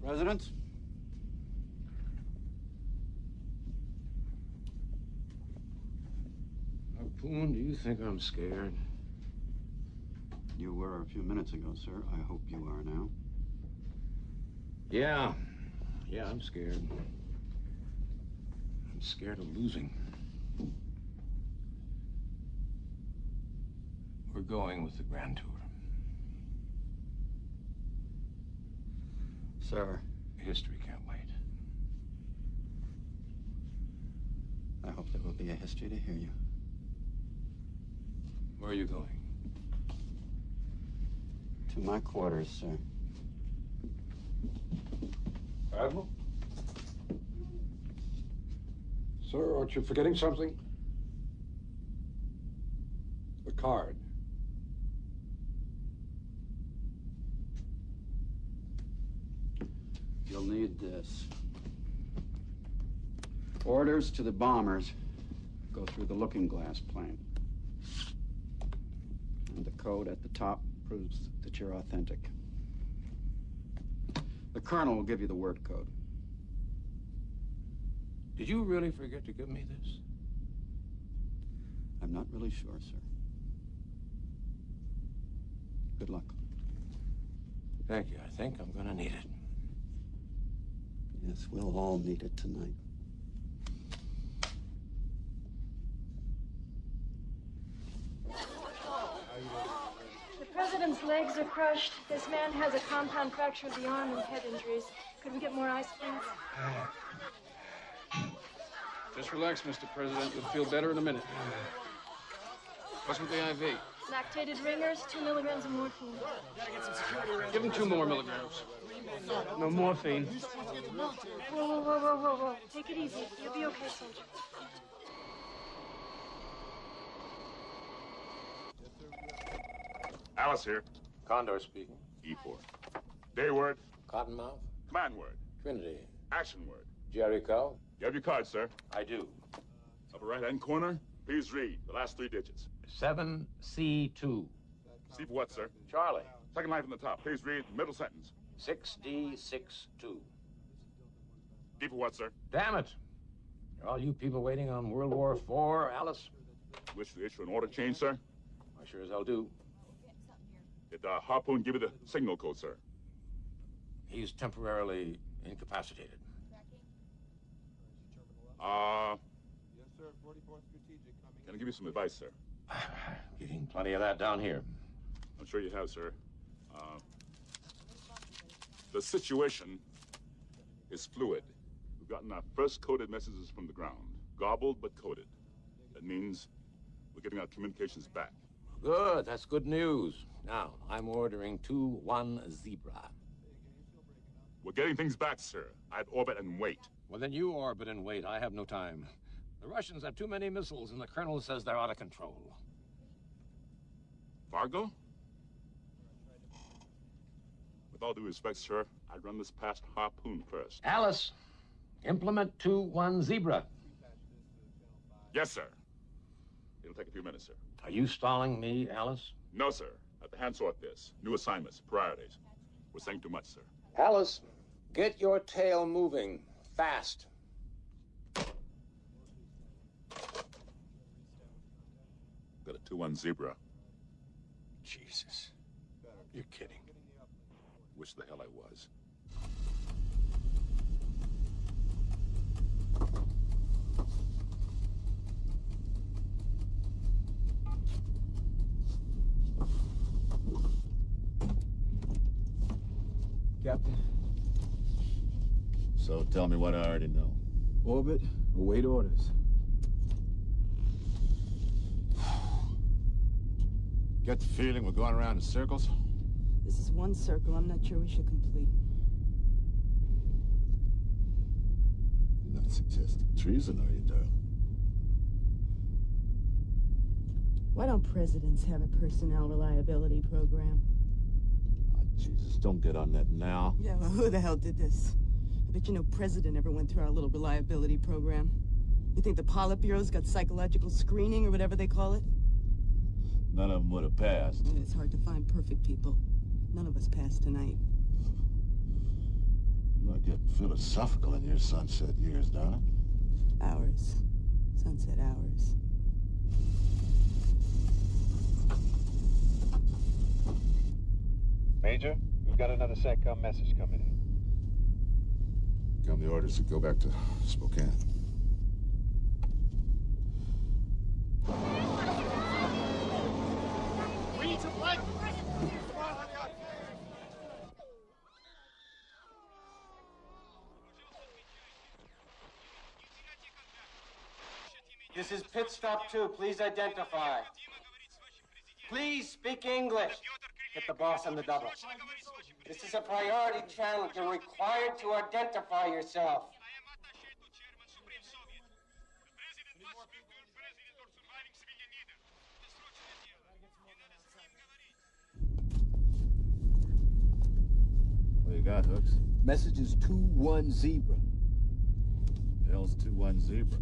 President? Uh, Harpoon, do you think I'm scared? You were a few minutes ago, sir. I hope you are now. Yeah. Yeah, I'm scared. I'm scared of losing. We're going with the Grand Tour. Sir, History can't wait. I hope there will be a history to hear you. Where are you going? To my quarters, sir. Admiral? Sir, aren't you forgetting something? The card. You'll this. Orders to the bombers go through the looking glass plane. And the code at the top proves that you're authentic. The colonel will give you the word code. Did you really forget to give me this? I'm not really sure, sir. Good luck. Thank you. I think I'm gonna need it. Yes, we'll all need it tonight. The president's legs are crushed. This man has a compound fracture of the arm and head injuries. Could we get more ice, please? Just relax, Mr. President. You'll feel better in a minute. What's with the IV? Lactated Ringer's, two milligrams of morphine. Give him two more milligrams. No morphine. Whoa, whoa, whoa, whoa, whoa, whoa. Take it easy. You'll be okay, soldier. Alice here. Condor speaking. E4. Day word. Cottonmouth. Command word. Trinity. Action word. Jericho. You have your card, sir. I do. Upper right-hand corner. Please read the last three digits. 7C2. See for what, sir? Charlie. Second line from the top. Please read the middle sentence. 6D62. D for what, sir? Damn it. Are all you people waiting on World War IV, Alice? Wish to issue an order change, sir? I sure as hell do. Did uh, Harpoon give you the signal code, sir? He's temporarily incapacitated. Uh, can I give you some advice, sir? Getting plenty of that down here. I'm sure you have, sir. Uh, the situation is fluid. We've gotten our first coded messages from the ground. Garbled, but coded. That means we're getting our communications back. Good, that's good news. Now, I'm ordering 2-1 Zebra. We're getting things back, sir. I'd orbit and wait. Well, then you orbit and wait. I have no time. The Russians have too many missiles, and the colonel says they're out of control. Fargo? With all due respect, sir, I'd run this past Harpoon first. Alice, implement 2-1 Zebra. Yes, sir. It'll take a few minutes, sir. Are you stalling me, Alice? No, sir. At the hand sort this. New assignments, priorities. We're saying too much, sir. Alice, get your tail moving. Fast. Got a 2-1 Zebra. Jesus. You're kidding. Wish the hell I was. Captain, So tell me what I already know. orbit, await orders. Get the feeling we're going around in circles? This is one circle I'm not sure we should complete. You're not suggesting treason, are you, darling? Why don't presidents have a personnel reliability program? Ah, Jesus, don't get on that now. Yeah, well, who the hell did this? I bet you no president ever went through our little reliability program. You think the Politburo's got psychological screening or whatever they call it? None of them would have passed. It's hard to find perfect people. None of us passed tonight. You are getting philosophical in your sunset years, darling. Hours. Sunset hours. Major, we've got another SATCOM message coming in. Come the orders to go back to Spokane. We need to fight! This is pit stop two. Please identify. Please speak English. Get the boss on the double. This is a priority channel. You're required to identify yourself. What you got, Hooks? Message is 2-1 Zebra. Hell's 2-1 Zebra.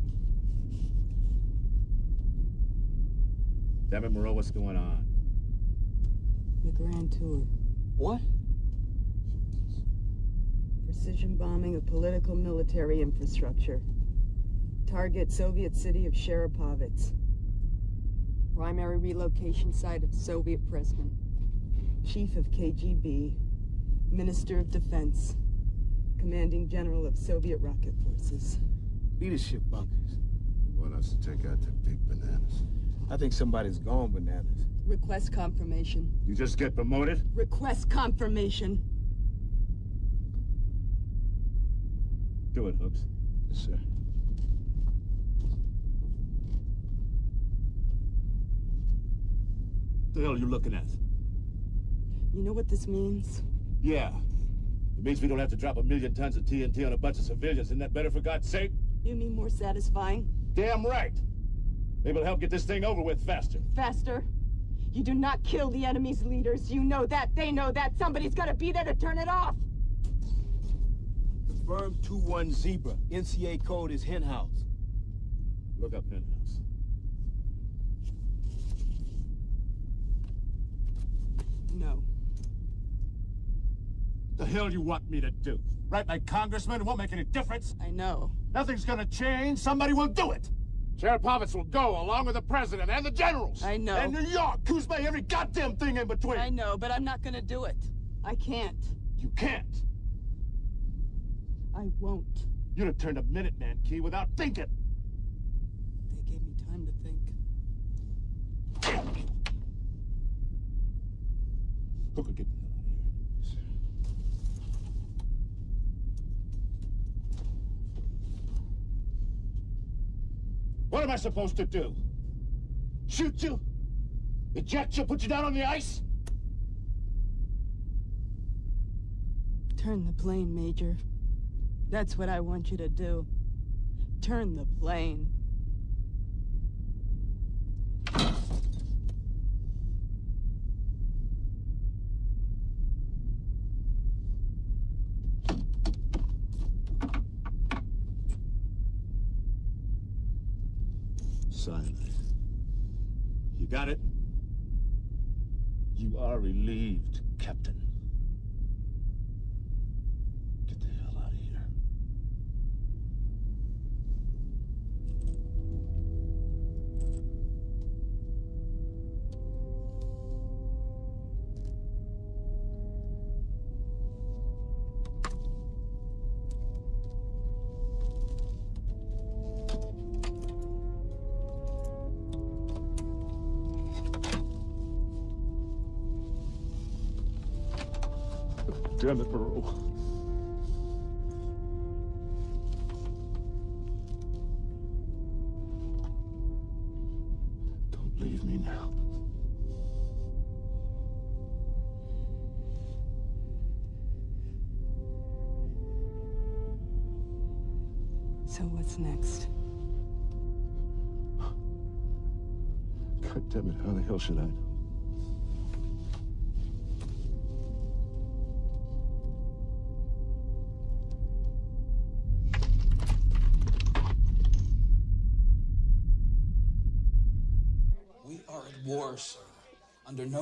Damn it, Moreau, what's going on? The Grand Tour. What? Precision bombing of political military infrastructure. Target Soviet city of Sharapovets. Primary relocation site of Soviet president. Chief of KGB. Minister of Defense. Commanding General of Soviet rocket forces. Leadership bunkers. You want us to take out the big bananas? I think somebody's gone bananas. Request confirmation. You just get promoted? Request confirmation. Do it, Hooks. Yes, sir. the hell are you looking at? You know what this means? Yeah. It means we don't have to drop a million tons of TNT on a bunch of civilians. Isn't that better, for God's sake? You mean more satisfying? Damn right. Maybe it'll help get this thing over with faster. Faster? You do not kill the enemy's leaders. You know that. They know that. Somebody's got to be there to turn it off. Confirmed 2-1 Zebra. NCA code is Henhouse. Look up Henhouse. No. The hell you want me to do? Write my congressman? It won't make any difference. I know. Nothing's gonna change. Somebody will do it. Sheripovitz will go along with the president and the generals. I know. And New York, Kuzma, every goddamn thing in between. I know, but I'm not gonna do it. I can't. You can't. I won't. You'd have turned a Minuteman key without thinking. They gave me time to think. Hooker, get the hell out of here. What am I supposed to do? Shoot you? Eject you? Put you down on the ice? Turn the plane, Major. That's what I want you to do. Turn the plane. Cyanide. You got it? You are relieved, Captain. Me now. So what's next? God damn it, how the hell should I know?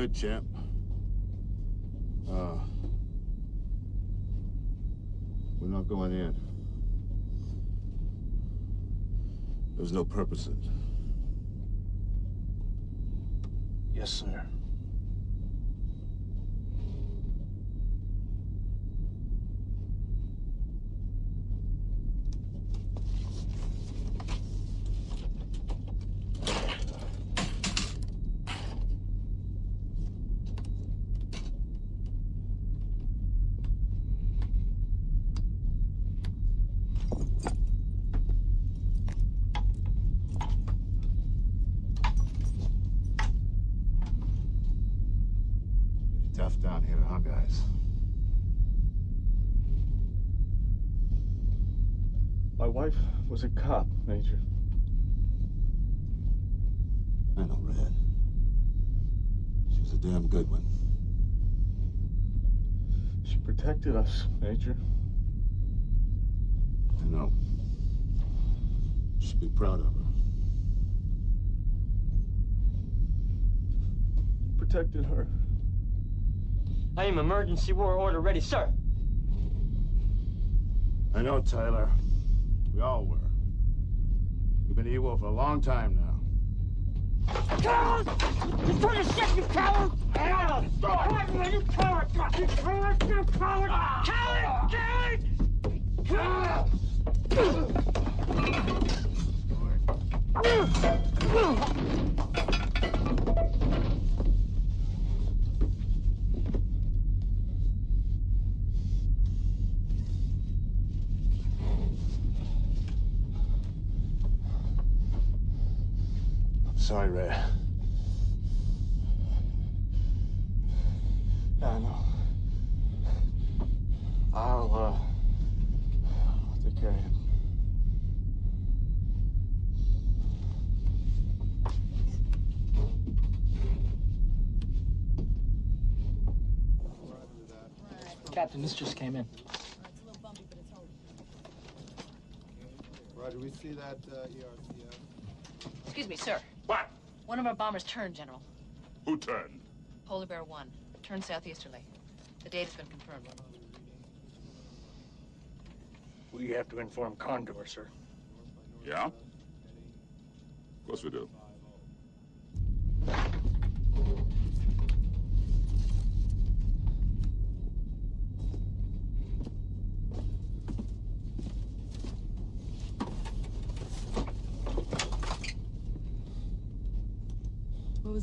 good, champ. Uh, we're not going in. There's no purpose in it. Yes, sir. Protected us, Major. I know. You should be proud of her. Protected her. I am emergency war order ready, sir. I know, Tyler. We all were. We've been evil for a long time now. Coward! You turn your shit, you coward! Coward! You coward! You coward! You coward! Coward! Coward! I'm sorry, Red. Yeah, I know. I'll, uh, I'll take care of him. Captain, this just came in. Roger, we see that uh, ERTF. Excuse me, sir. What? One of our bombers turned, General. Who turned? Polar Bear 1. Turn southeasterly. The date has been confirmed. We have to inform Condor, sir. Yeah? Of course we do.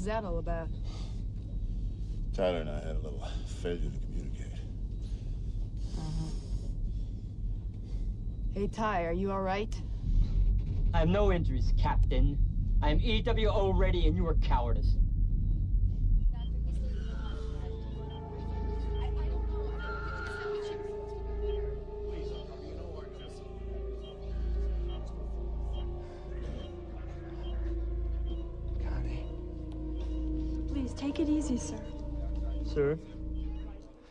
That all about? Tyler and I had a little failure to communicate. Uh-huh. Hey, Ty, are you all right? I have no injuries, Captain. I am EWO ready and you are cowardice. Sir?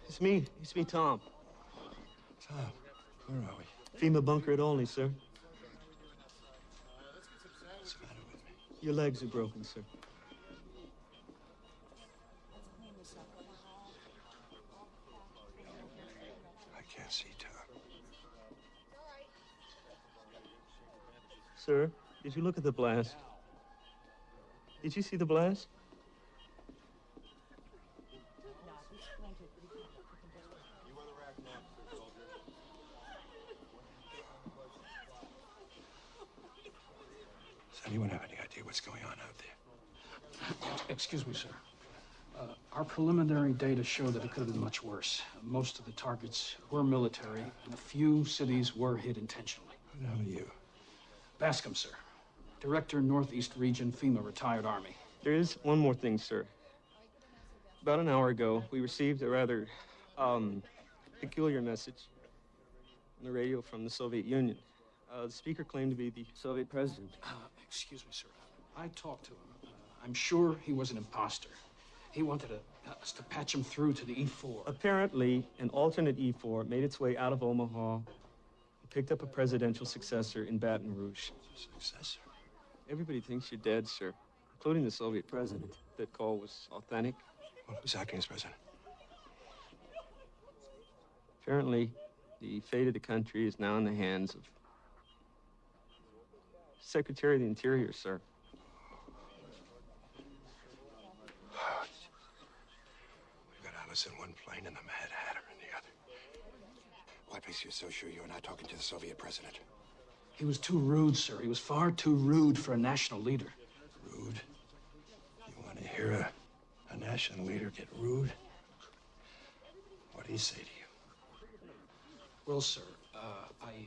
It's me. It's me, Tom. Tom, where are we? FEMA bunker at Olney, sir. What's the matter with me? Your legs are broken, sir. I can't see Tom. Sir, did you look at the blast? Did you see the blast? Does anyone have any idea what's going on out there? Excuse me, sir. Uh, our preliminary data show that it could have been much worse. Most of the targets were military, and a few cities were hit intentionally. Who the are you? Bascom, sir. Director, Northeast Region, FEMA, retired Army. There is one more thing, sir. About an hour ago, we received a rather um, peculiar message on the radio from the Soviet Union. Uh, the speaker claimed to be the Soviet president. Uh, excuse me, sir. I talked to him. I'm sure he was an imposter. He wanted to, us to patch him through to the E E4. Apparently, an alternate E4 made its way out of Omaha and picked up a presidential successor in Baton Rouge. Successor? Everybody thinks you're dead, sir, including the Soviet president. That call was authentic. Well, who's acting as president? Apparently, the fate of the country is now in the hands of Secretary of the Interior, sir. We've got Alice in one plane and the Mad Hatter in the other. What makes you so sure you're not talking to the Soviet president? He was too rude, sir. He was far too rude for a national leader. Rude? You want to hear a, a national leader get rude? What did he say to you? Well, sir, uh, I.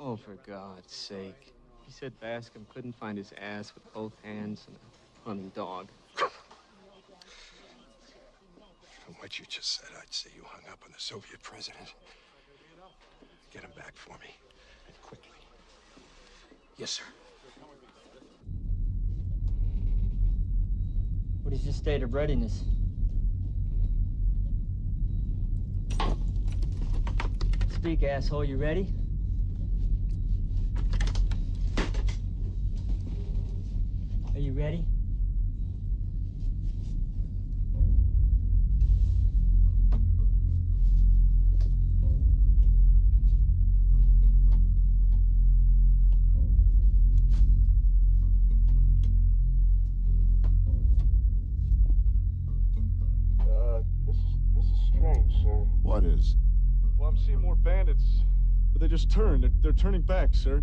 Oh, for God's sake. He said Bascom couldn't find his ass with both hands and a hunting dog. From what you just said, I'd say you hung up on the Soviet president. Get him back for me, and quickly. Yes, sir. What is your state of readiness? Speak, asshole. You ready? Are you ready? Just turned. They're, they're turning back, sir.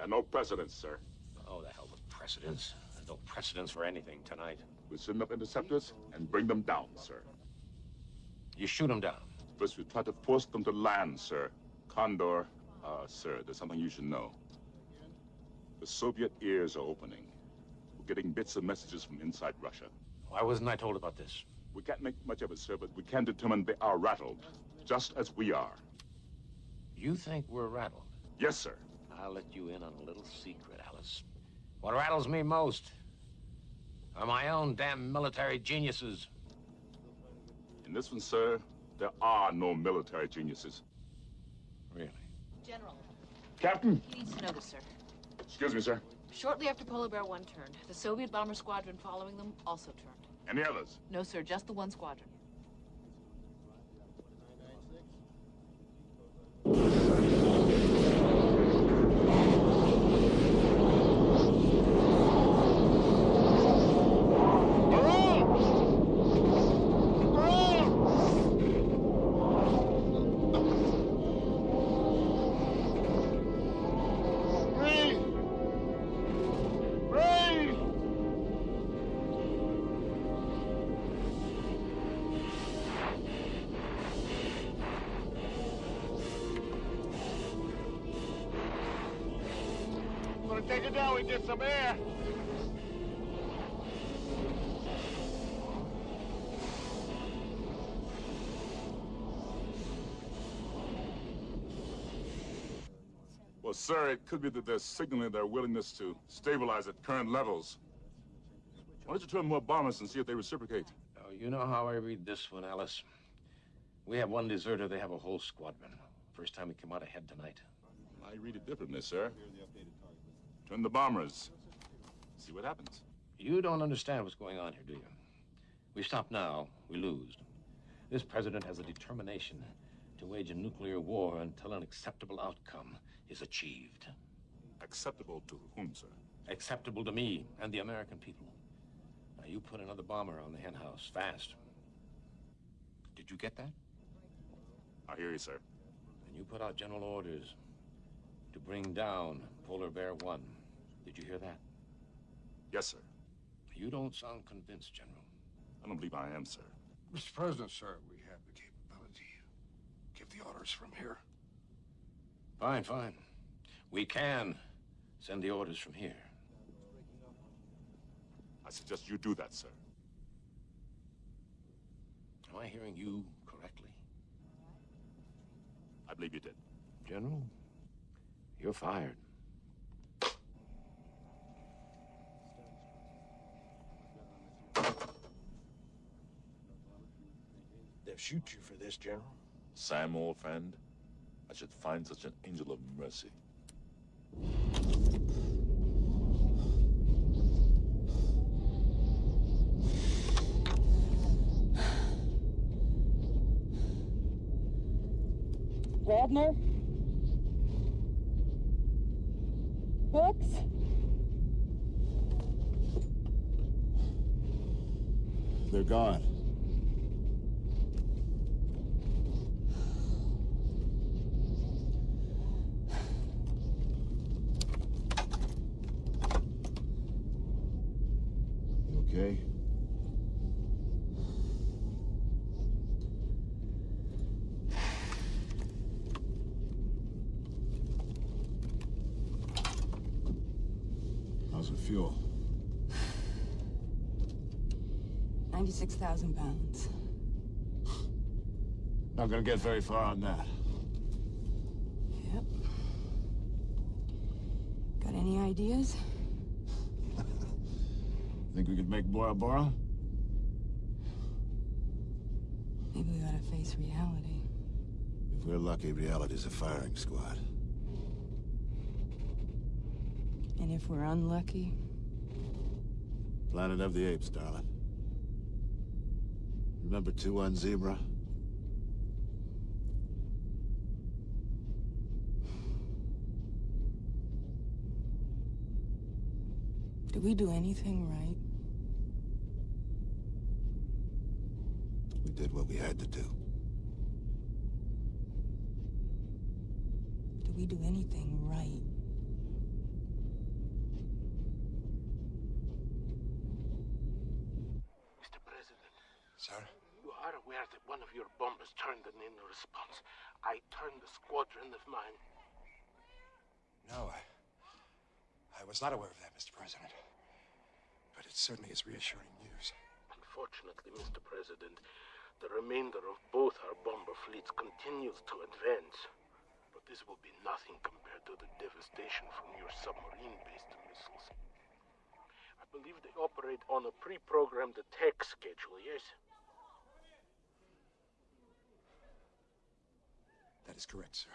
There are no precedents, sir. Oh, the hell with precedents. There's no precedents for anything tonight. We send up interceptors and bring them down, sir. You shoot them down. First, we try to force them to land, sir. Condor, uh, sir, there's something you should know. The Soviet ears are opening. We're getting bits of messages from inside Russia. Why wasn't I told about this? We can't make much of it, sir, but we can determine they are rattled, just as we are. You think we're rattled? Yes, sir. I'll let you in on a little secret, Alice. What rattles me most are my own damn military geniuses. In this one, sir, there are no military geniuses. Really? General, Captain? he needs to know this, sir. Excuse me, sir. Shortly after Polar Bear 1 turned, the Soviet bomber squadron following them also turned. Any others? No, sir, just the one squadron. And get some air. Well, sir, it could be that they're signaling their willingness to stabilize at current levels. Why don't you turn more bombers and see if they reciprocate? Oh, you know how I read this one, Alice. We have one deserter, they have a whole squadron. First time we come out ahead tonight. I read it differently, sir. Turn the bombers. See what happens. You don't understand what's going on here, do you? We stop now, we lose. This president has a determination to wage a nuclear war until an acceptable outcome is achieved. Acceptable to whom, sir? Acceptable to me and the American people. Now, you put another bomber on the hen house, fast. Did you get that? I hear you, sir. And you put out general orders to bring down Polar Bear 1. Did you hear that? Yes, sir. You don't sound convinced, General. I don't believe I am, sir. Mr. President, sir, we have the capability. Give the orders from here. Fine, fine. We can send the orders from here. I suggest you do that, sir. Am I hearing you correctly? I believe you did. General, you're fired. Shoot you for this, General. Sam, old friend, I should find such an angel of mercy. Radner? Books? They're gone. You okay? How's the fuel? 96,000 pounds. Not gonna get very far on that. Yep. Got any ideas? Think we could make Bora Bora? Maybe we ought to face reality. If we're lucky, reality's a firing squad. And if we're unlucky, Planet of the Apes, darling. Remember 2-1 Zebra? did we do anything right? We did what we had to do. Do we do anything right? Mr. President. Sir? You are aware that one of your bombers turned an in response. I turned the squadron of mine. No, I... I was not aware of that, Mr. President. But it certainly is reassuring news. Unfortunately, Mr. President, the remainder of both our bomber fleets continues to advance. But this will be nothing compared to the devastation from your submarine-based missiles. I believe they operate on a pre-programmed attack schedule, yes? That is correct, sir.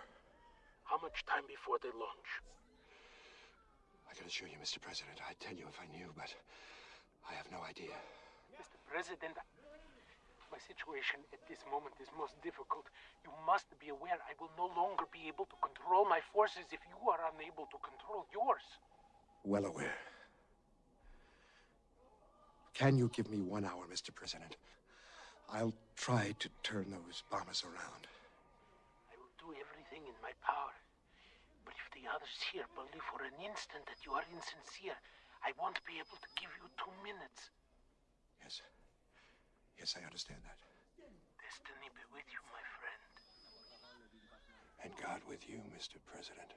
How much time before they launch? I can assure you, Mr. President, I'd tell you if I knew, but I have no idea. Mr. President, my situation at this moment is most difficult. You must be aware I will no longer be able to control my forces if you are unable to control yours. Well aware. Can you give me one hour, Mr. President? I'll try to turn those bombers around. I will do everything in my power. But if the others here believe for an instant that you are insincere, I won't be able to give you two minutes. Yes. Yes, I understand that. Destiny be with you, my friend. And God with you, Mr. President.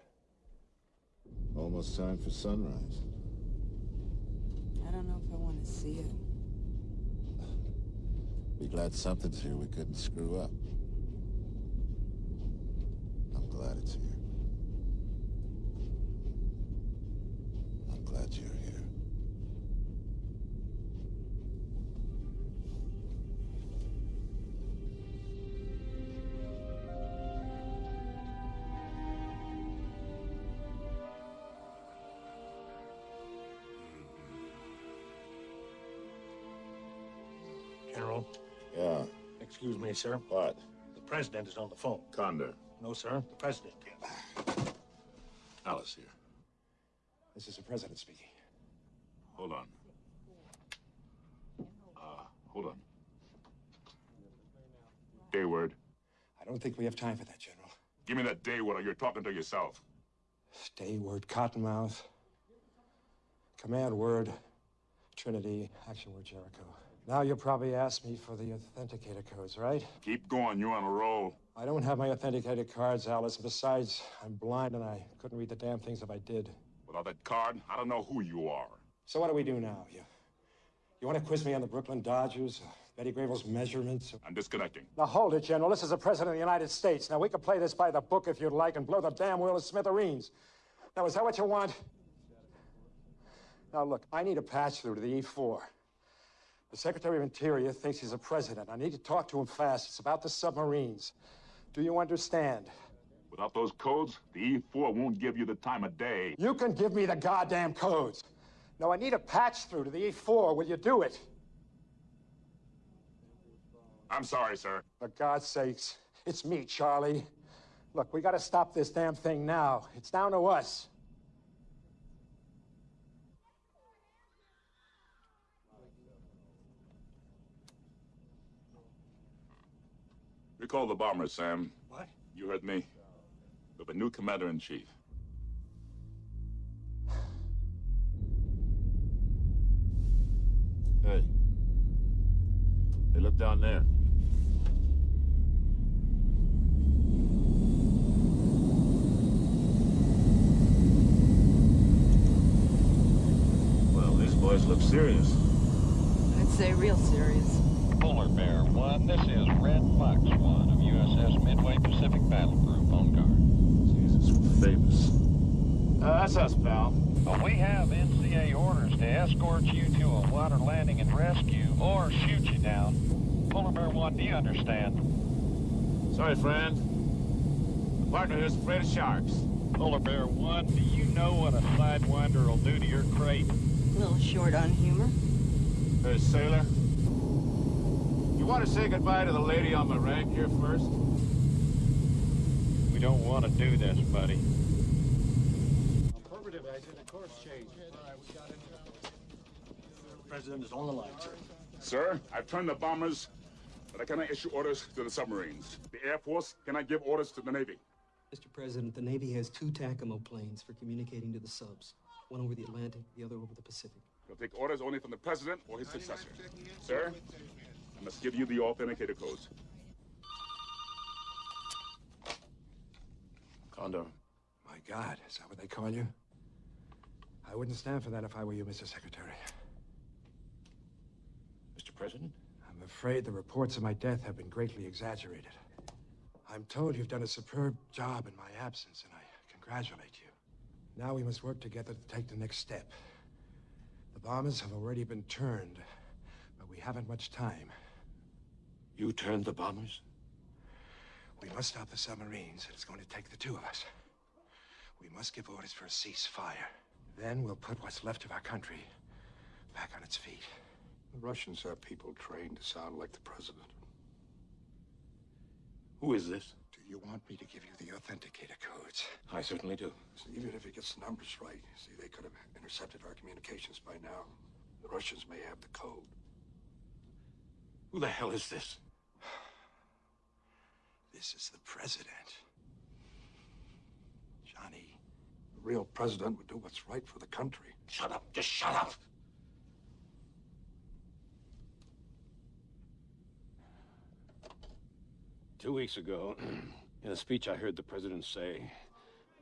Almost time for sunrise. I don't know if I want to see it. Be glad something's here we couldn't screw up. I'm glad it's here. Excuse me, sir. What? The president is on the phone. Condor. No, sir. The president. Alice here. This is the President speaking. Hold on. Uh, hold on. Day word. I don't think we have time for that, General. Give me that day word or you're talking to yourself. Stay word Cottonmouth. Command word Trinity. Action word Jericho. Now you'll probably ask me for the authenticator codes, right? Keep going. You're on a roll. I don't have my authenticator cards, Alice. Besides, I'm blind and I couldn't read the damn things if I did. Without that card, I don't know who you are. So what do we do now? You, you want to quiz me on the Brooklyn Dodgers, uh, Betty Grable's measurements? I'm disconnecting. Now hold it, General. This is the President of the United States. Now we can play this by the book if you'd like and blow the damn wheel to smithereens. Now is that what you want? Now look, I need a patch through to the E4. The Secretary of Interior thinks he's a president. I need to talk to him fast. It's about the submarines. Do you understand? Without those codes, the E4 won't give you the time of day. You can give me the goddamn codes. No, I need a patch through to the E4. Will you do it? I'm sorry, sir. For God's sakes, it's me, Charlie. Look, we gotta stop this damn thing now. It's down to us. Recall the bombers, Sam. What? You heard me. We have a new commander-in-chief. Hey. Hey, look down there. Well, these boys look serious. I'd say real serious. Polar Bear 1, this is Red Fox 1 of USS Midway Pacific Battle Group on guard. Jesus, we're famous. Uh, that's us, pal. Well, we have NCA orders to escort you to a water landing and rescue or shoot you down. Polar Bear 1, do you understand? Sorry, friend. The partner here's afraid of sharks. Polar Bear 1, do you know what a Sidewinder will do to your crate? A little short on humor. Hey, sailor. You want to say goodbye to the lady on my rank here first? We don't want to do this, buddy. Affirmative, I did a course change. President is on the line, sir. Sir, I've turned the bombers, but I cannot issue orders to the submarines. The Air Force cannot give orders to the Navy. Mr. President, the Navy has two TACAMO planes for communicating to the subs. One over the Atlantic, the other over the Pacific. You'll take orders only from the President or his successor. Sir, I must give you the authenticator codes. Condom. My God, is that what they call you? I wouldn't stand for that if I were you, Mr. Secretary. Mr. President? I'm afraid the reports of my death have been greatly exaggerated. I'm told you've done a superb job in my absence, and I congratulate you. Now we must work together to take the next step. The bombers have already been turned, but we haven't much time. You turned the bombers? We must stop the submarines, and it's going to take the two of us. We must give orders for a ceasefire. Then we'll put what's left of our country back on its feet. The Russians have people trained to sound like the president. Who is this? Do you want me to give you the authenticator codes? I certainly do. So even if he gets the numbers right, see, they could have intercepted our communications by now. The Russians may have the code. Who the hell is this? This is the president. Johnny. The real president would do what's right for the country. Shut up. Just shut up. Two weeks ago, in a speech I heard the president say,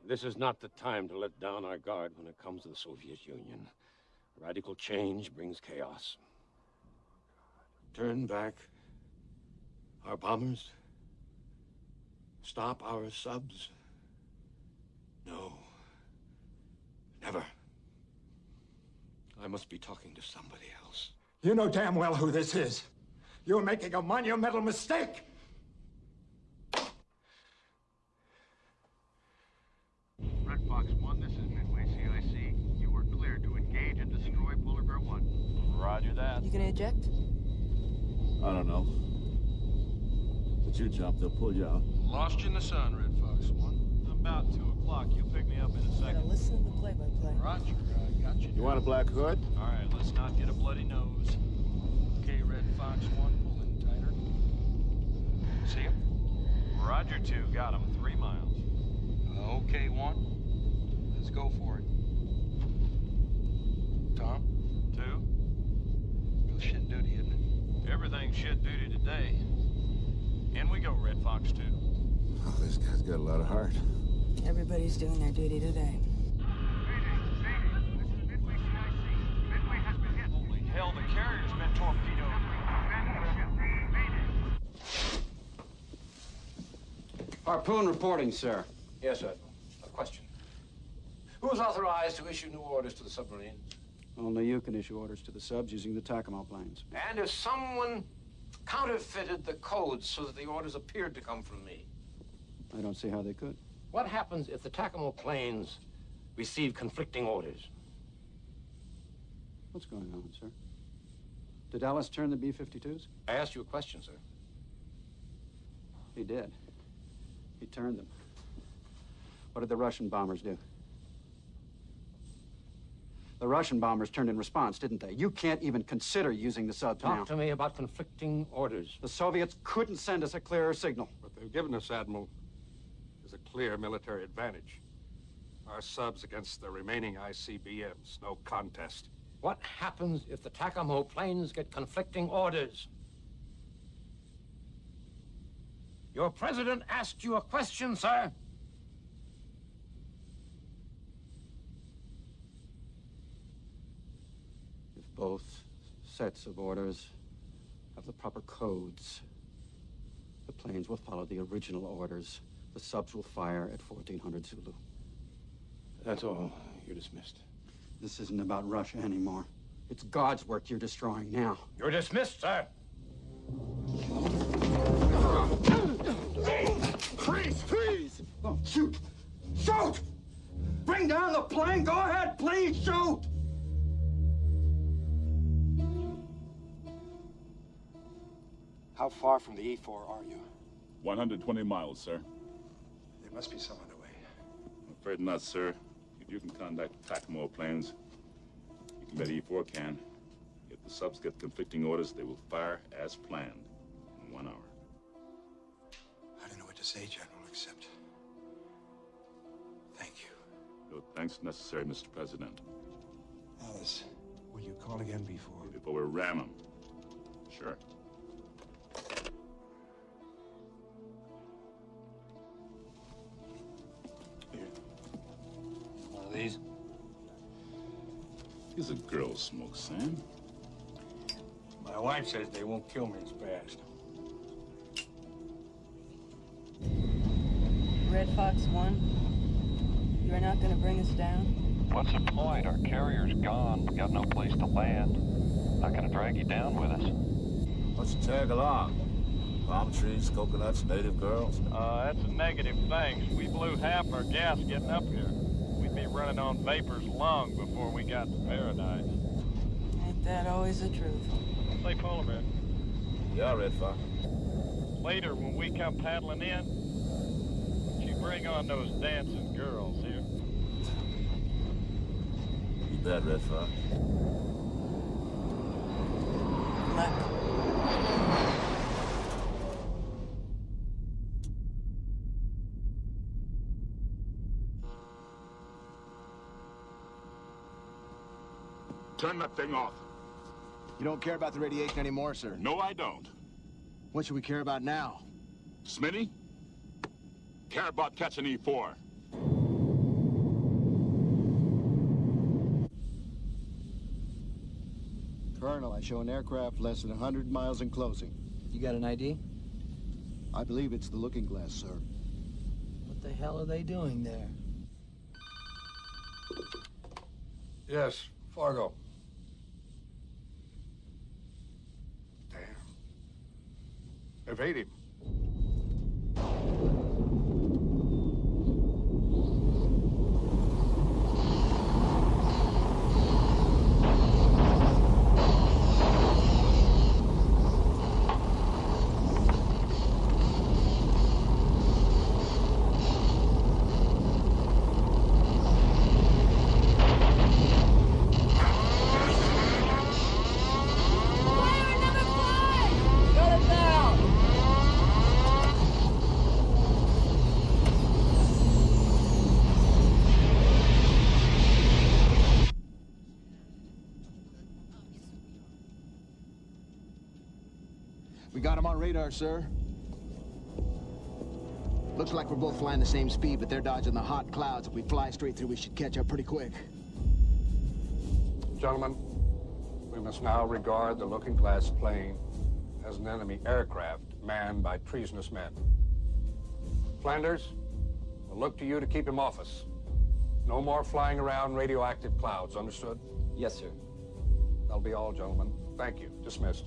this is not the time to let down our guard when it comes to the Soviet Union. Radical change brings chaos. Turn back our bombers? Stop our subs? No. Never. I must be talking to somebody else. You know damn well who this is. You're making a monumental mistake. Red Fox 1, this is Midway CIC. You were cleared to engage and destroy Polar Bear 1. Roger that. You gonna eject? I don't know. But you jump, they'll pull you out. Lost you in the sun, Red Fox 1. About 2 o'clock. You'll pick me up in a Gotta second. listen to the play-by-play. Roger, I got you. You want a black hood? All right, let's not get a bloody nose. Okay, Red Fox 1, pull in tighter. See him? Roger 2, got him. Three miles. Okay, 1. Let's go for it. Tom? 2. Real shit duty, isn't it? Everything's shit duty today. In we go, Red Fox 2. Oh, this guy's got a lot of heart. Everybody's doing their duty today. Holy hell, the carrier's been torpedoed. Harpoon reporting, sir. Yes, sir. A question. Who is authorized to issue new orders to the submarines? Only you can issue orders to the subs using the TACAMO planes. And if someone counterfeited the codes so that the orders appeared to come from me, I don't see how they could. what happens if the TACAMO planes receive conflicting orders? What's going on, sir? Did Dallas turn the B-52s? I asked you a question, sir. He did. He turned them. What did the Russian bombers do? The Russian bombers turned in response, didn't they? You can't even consider using the subs Talk now. to me about conflicting orders. The Soviets couldn't send us a clearer signal. But they've given us, Admiral, is a clear military advantage. Our subs against the remaining ICBMs, no contest. What happens if the TACAMO planes get conflicting orders? Your president asked you a question, sir. If both sets of orders have the proper codes, the planes will follow the original orders. The subs will fire at 1400 Zulu. That's all. You're dismissed. This isn't about Russia anymore. It's God's work you're destroying now. You're dismissed, sir. Freeze! Freeze! Oh, shoot! Shoot! Bring down the plane! Go ahead, please, shoot! How far from the E4 are you? 120 miles, sir. There must be some other way. I'm afraid not, sir. If you can contact TACAMO planes, you can bet E4 can. If the subs get conflicting orders, they will fire as planned in one hour. I don't know what to say, General, except thank you. No thanks necessary, Mr. President. Alice, will you call again before? Before we ram them. Sure. Please? He's a girl smoke, Sam. My wife says they won't kill me as fast. Red Fox 1, you're not gonna bring us down? What's the point? Our carrier's gone. We got no place to land. Not gonna drag you down with us. What's don't tag along? Palm trees, coconuts, native girls. Uh, that's a negative thanks. We blew half our gas getting up here. We'd be running on vapors long before we got to paradise. Ain't that always the truth? Say, Polar Bear, Yeah, Red Fox. later when we come paddling in, you bring on those dancing girls here. You bet, Red Fox. Turn that thing off. You don't care about the radiation anymore, sir? No, I don't. What should we care about now? Smitty? Care about catching E E4. Colonel, I show an aircraft less than 100 miles in closing. You got an ID? I believe it's the Looking Glass, sir. What the hell are they doing there? Yes, Fargo. Ate him. Radar, sir. Looks like we're both flying the same speed, but they're dodging the hot clouds. If we fly straight through, we should catch up pretty quick. Gentlemen, we must now regard the Looking Glass plane as an enemy aircraft manned by treasonous men. Flanders, we'll look to you to keep him off us. No more flying around radioactive clouds, understood? Yes, sir. That'll be all, gentlemen. Thank you. Dismissed.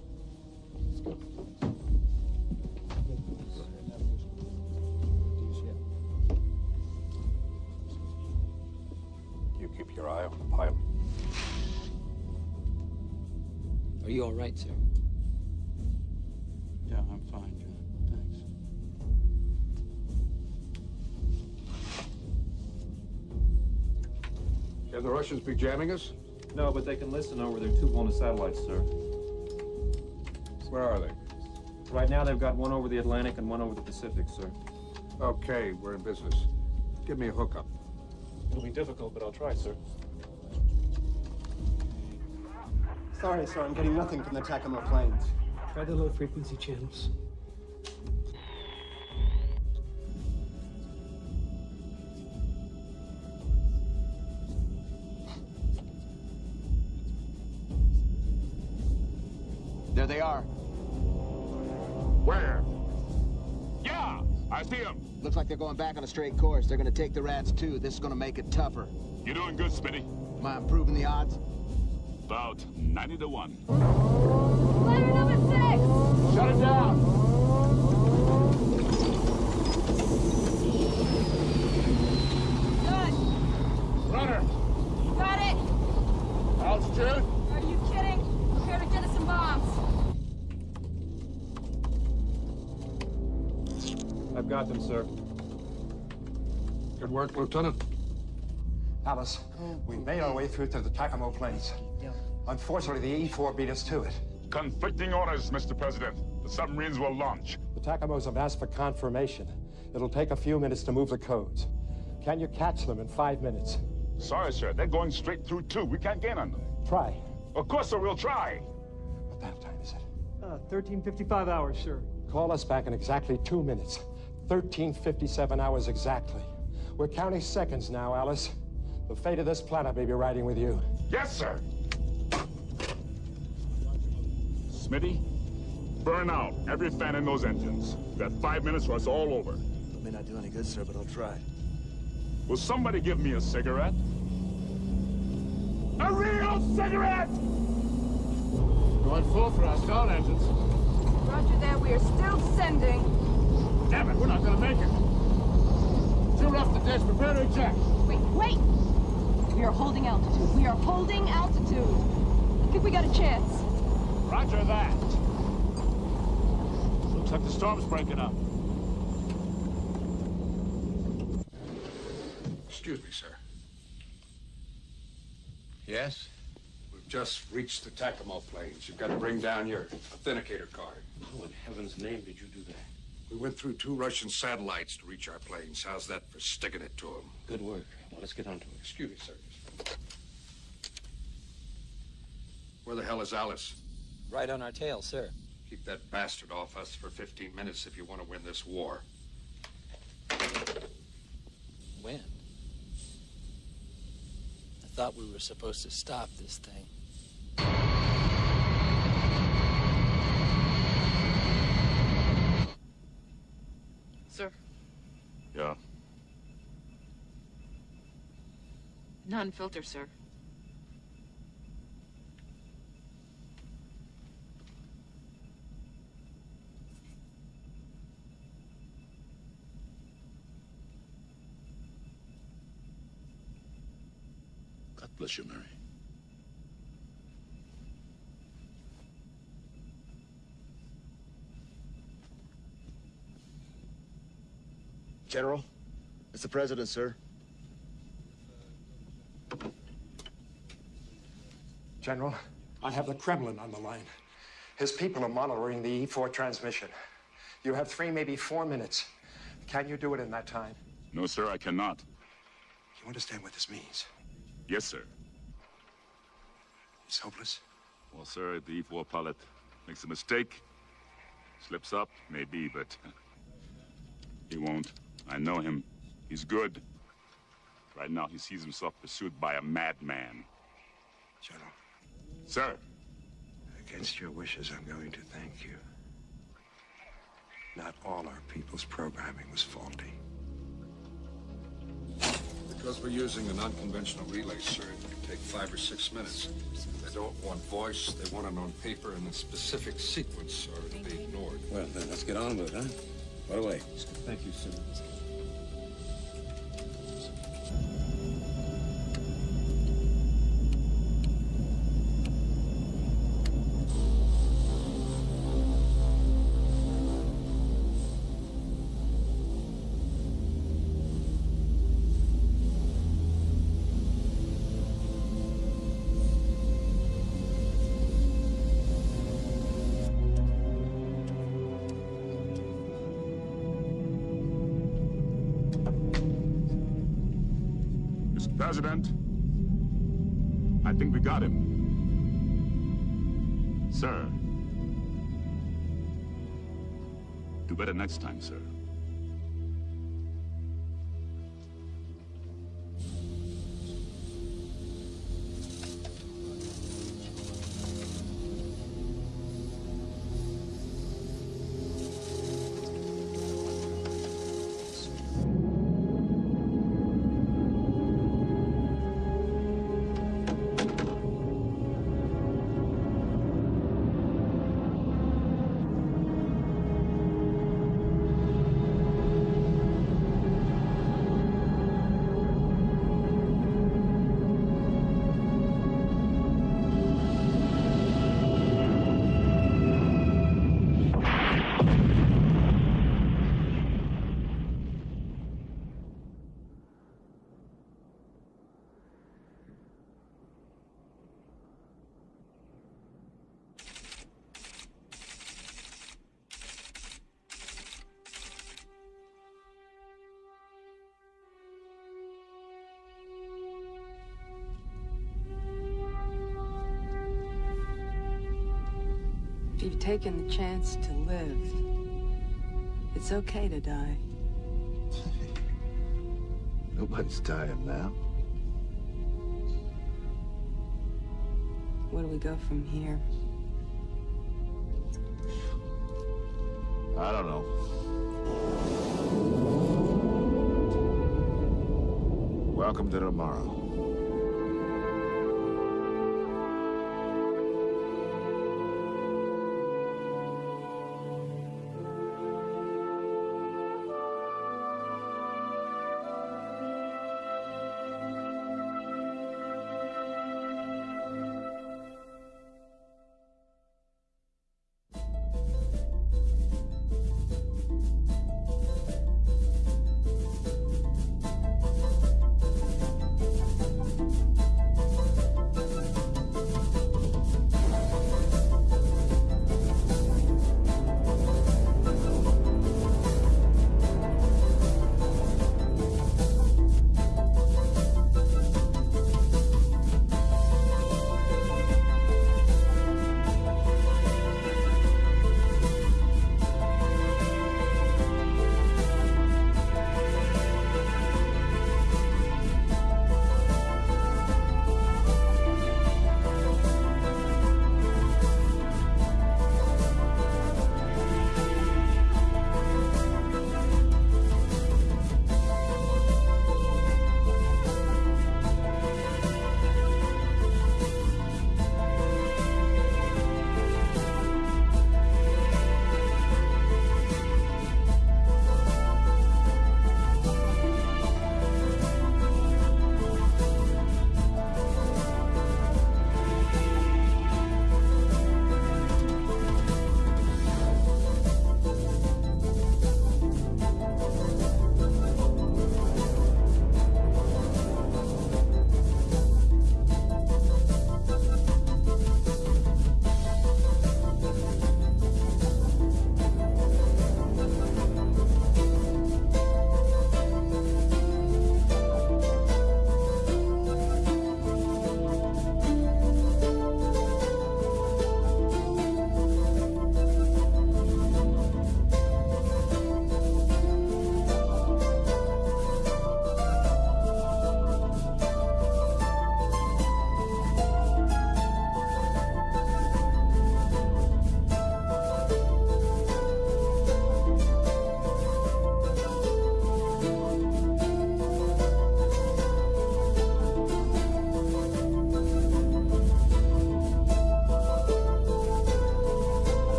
Your eye on the pilot. Are you all right, sir? Yeah, I'm fine, John. Thanks. Can the Russians be jamming us? No, but they can listen over their tube on the satellites, sir. Where are they? Right now, they've got one over the Atlantic and one over the Pacific, sir. Okay, we're in business. Give me a hookup. It'll be difficult, but I'll try, sir. Sorry, sir, I'm getting nothing from the TACAMO planes. Try the low frequency channels. There they are. Looks like they're going back on a straight course. They're gonna take the rats too. This is gonna make it tougher. You're doing good, Smitty. Am I improving the odds? About 90 to 1. Ladder number six! Shut it down! Good. Runner! Got it! Altitude? I've got them, sir. Good work, Lieutenant. Alice, we made our way through to the TACAMO planes. Unfortunately, the E4 beat us to it. Conflicting orders, Mr. President. The submarines will launch. The TACAMOs have asked for confirmation. It'll take a few minutes to move the codes. Can you catch them in five minutes? Sorry, sir. They're going straight through, too. We can't gain on them. Try. Of course, sir. We'll try. What that time is it? Uh, 1355 hours, sir. Call us back in exactly two minutes. 1357 hours exactly. We're counting seconds now, Alice. The fate of this planet may be riding with you. Yes, sir. Smitty, burn out every fan in those engines. We've got five minutes or it's all over. It may not do any good, sir, but I'll try. Will somebody give me a cigarette? A real cigarette! Going full for our stall engines. Roger that. We are still sending. Damn it, we're not gonna make it. Too rough to ditch. Prepare to eject. Wait, wait! We are holding altitude. We are holding altitude. I think we got a chance. Roger that. Looks like the storm's breaking up. Excuse me, sir. Yes? We've just reached the TACAMO planes. You've got to bring down your authenticator card. How in heaven's name did you do that? We went through two Russian satellites to reach our planes. How's that for sticking it to them? Good work. Now let's get on to it. Excuse me, sir. Where the hell is Alice? Right on our tail, sir. Keep that bastard off us for 15 minutes if you want to win this war. When? I thought we were supposed to stop this thing. Yeah. non-filter, sir. God bless you, Mary. General, it's the president, sir. General, I have the Kremlin on the line. His people are monitoring the E4 transmission. You have three, maybe four minutes. Can you do it in that time? No, sir, I cannot. You understand what this means? Yes, sir. It's hopeless. Well, sir, if the E4 pilot makes a mistake, slips up, maybe, but he won't. I know him. He's good. Right now, he sees himself pursued by a madman. General. Sir. Against your wishes, I'm going to thank you. Not all our people's programming was faulty. Because we're using an unconventional relay, sir, it can take five or six minutes. They don't want voice, they want it on paper in a specific sequence, or it'll be ignored. Well, then let's get on with it, huh? Right away. Thank you, sir. Next time, sir. You've taken the chance to live. It's okay to die. Nobody's dying now. Where do we go from here? I don't know. Welcome to tomorrow.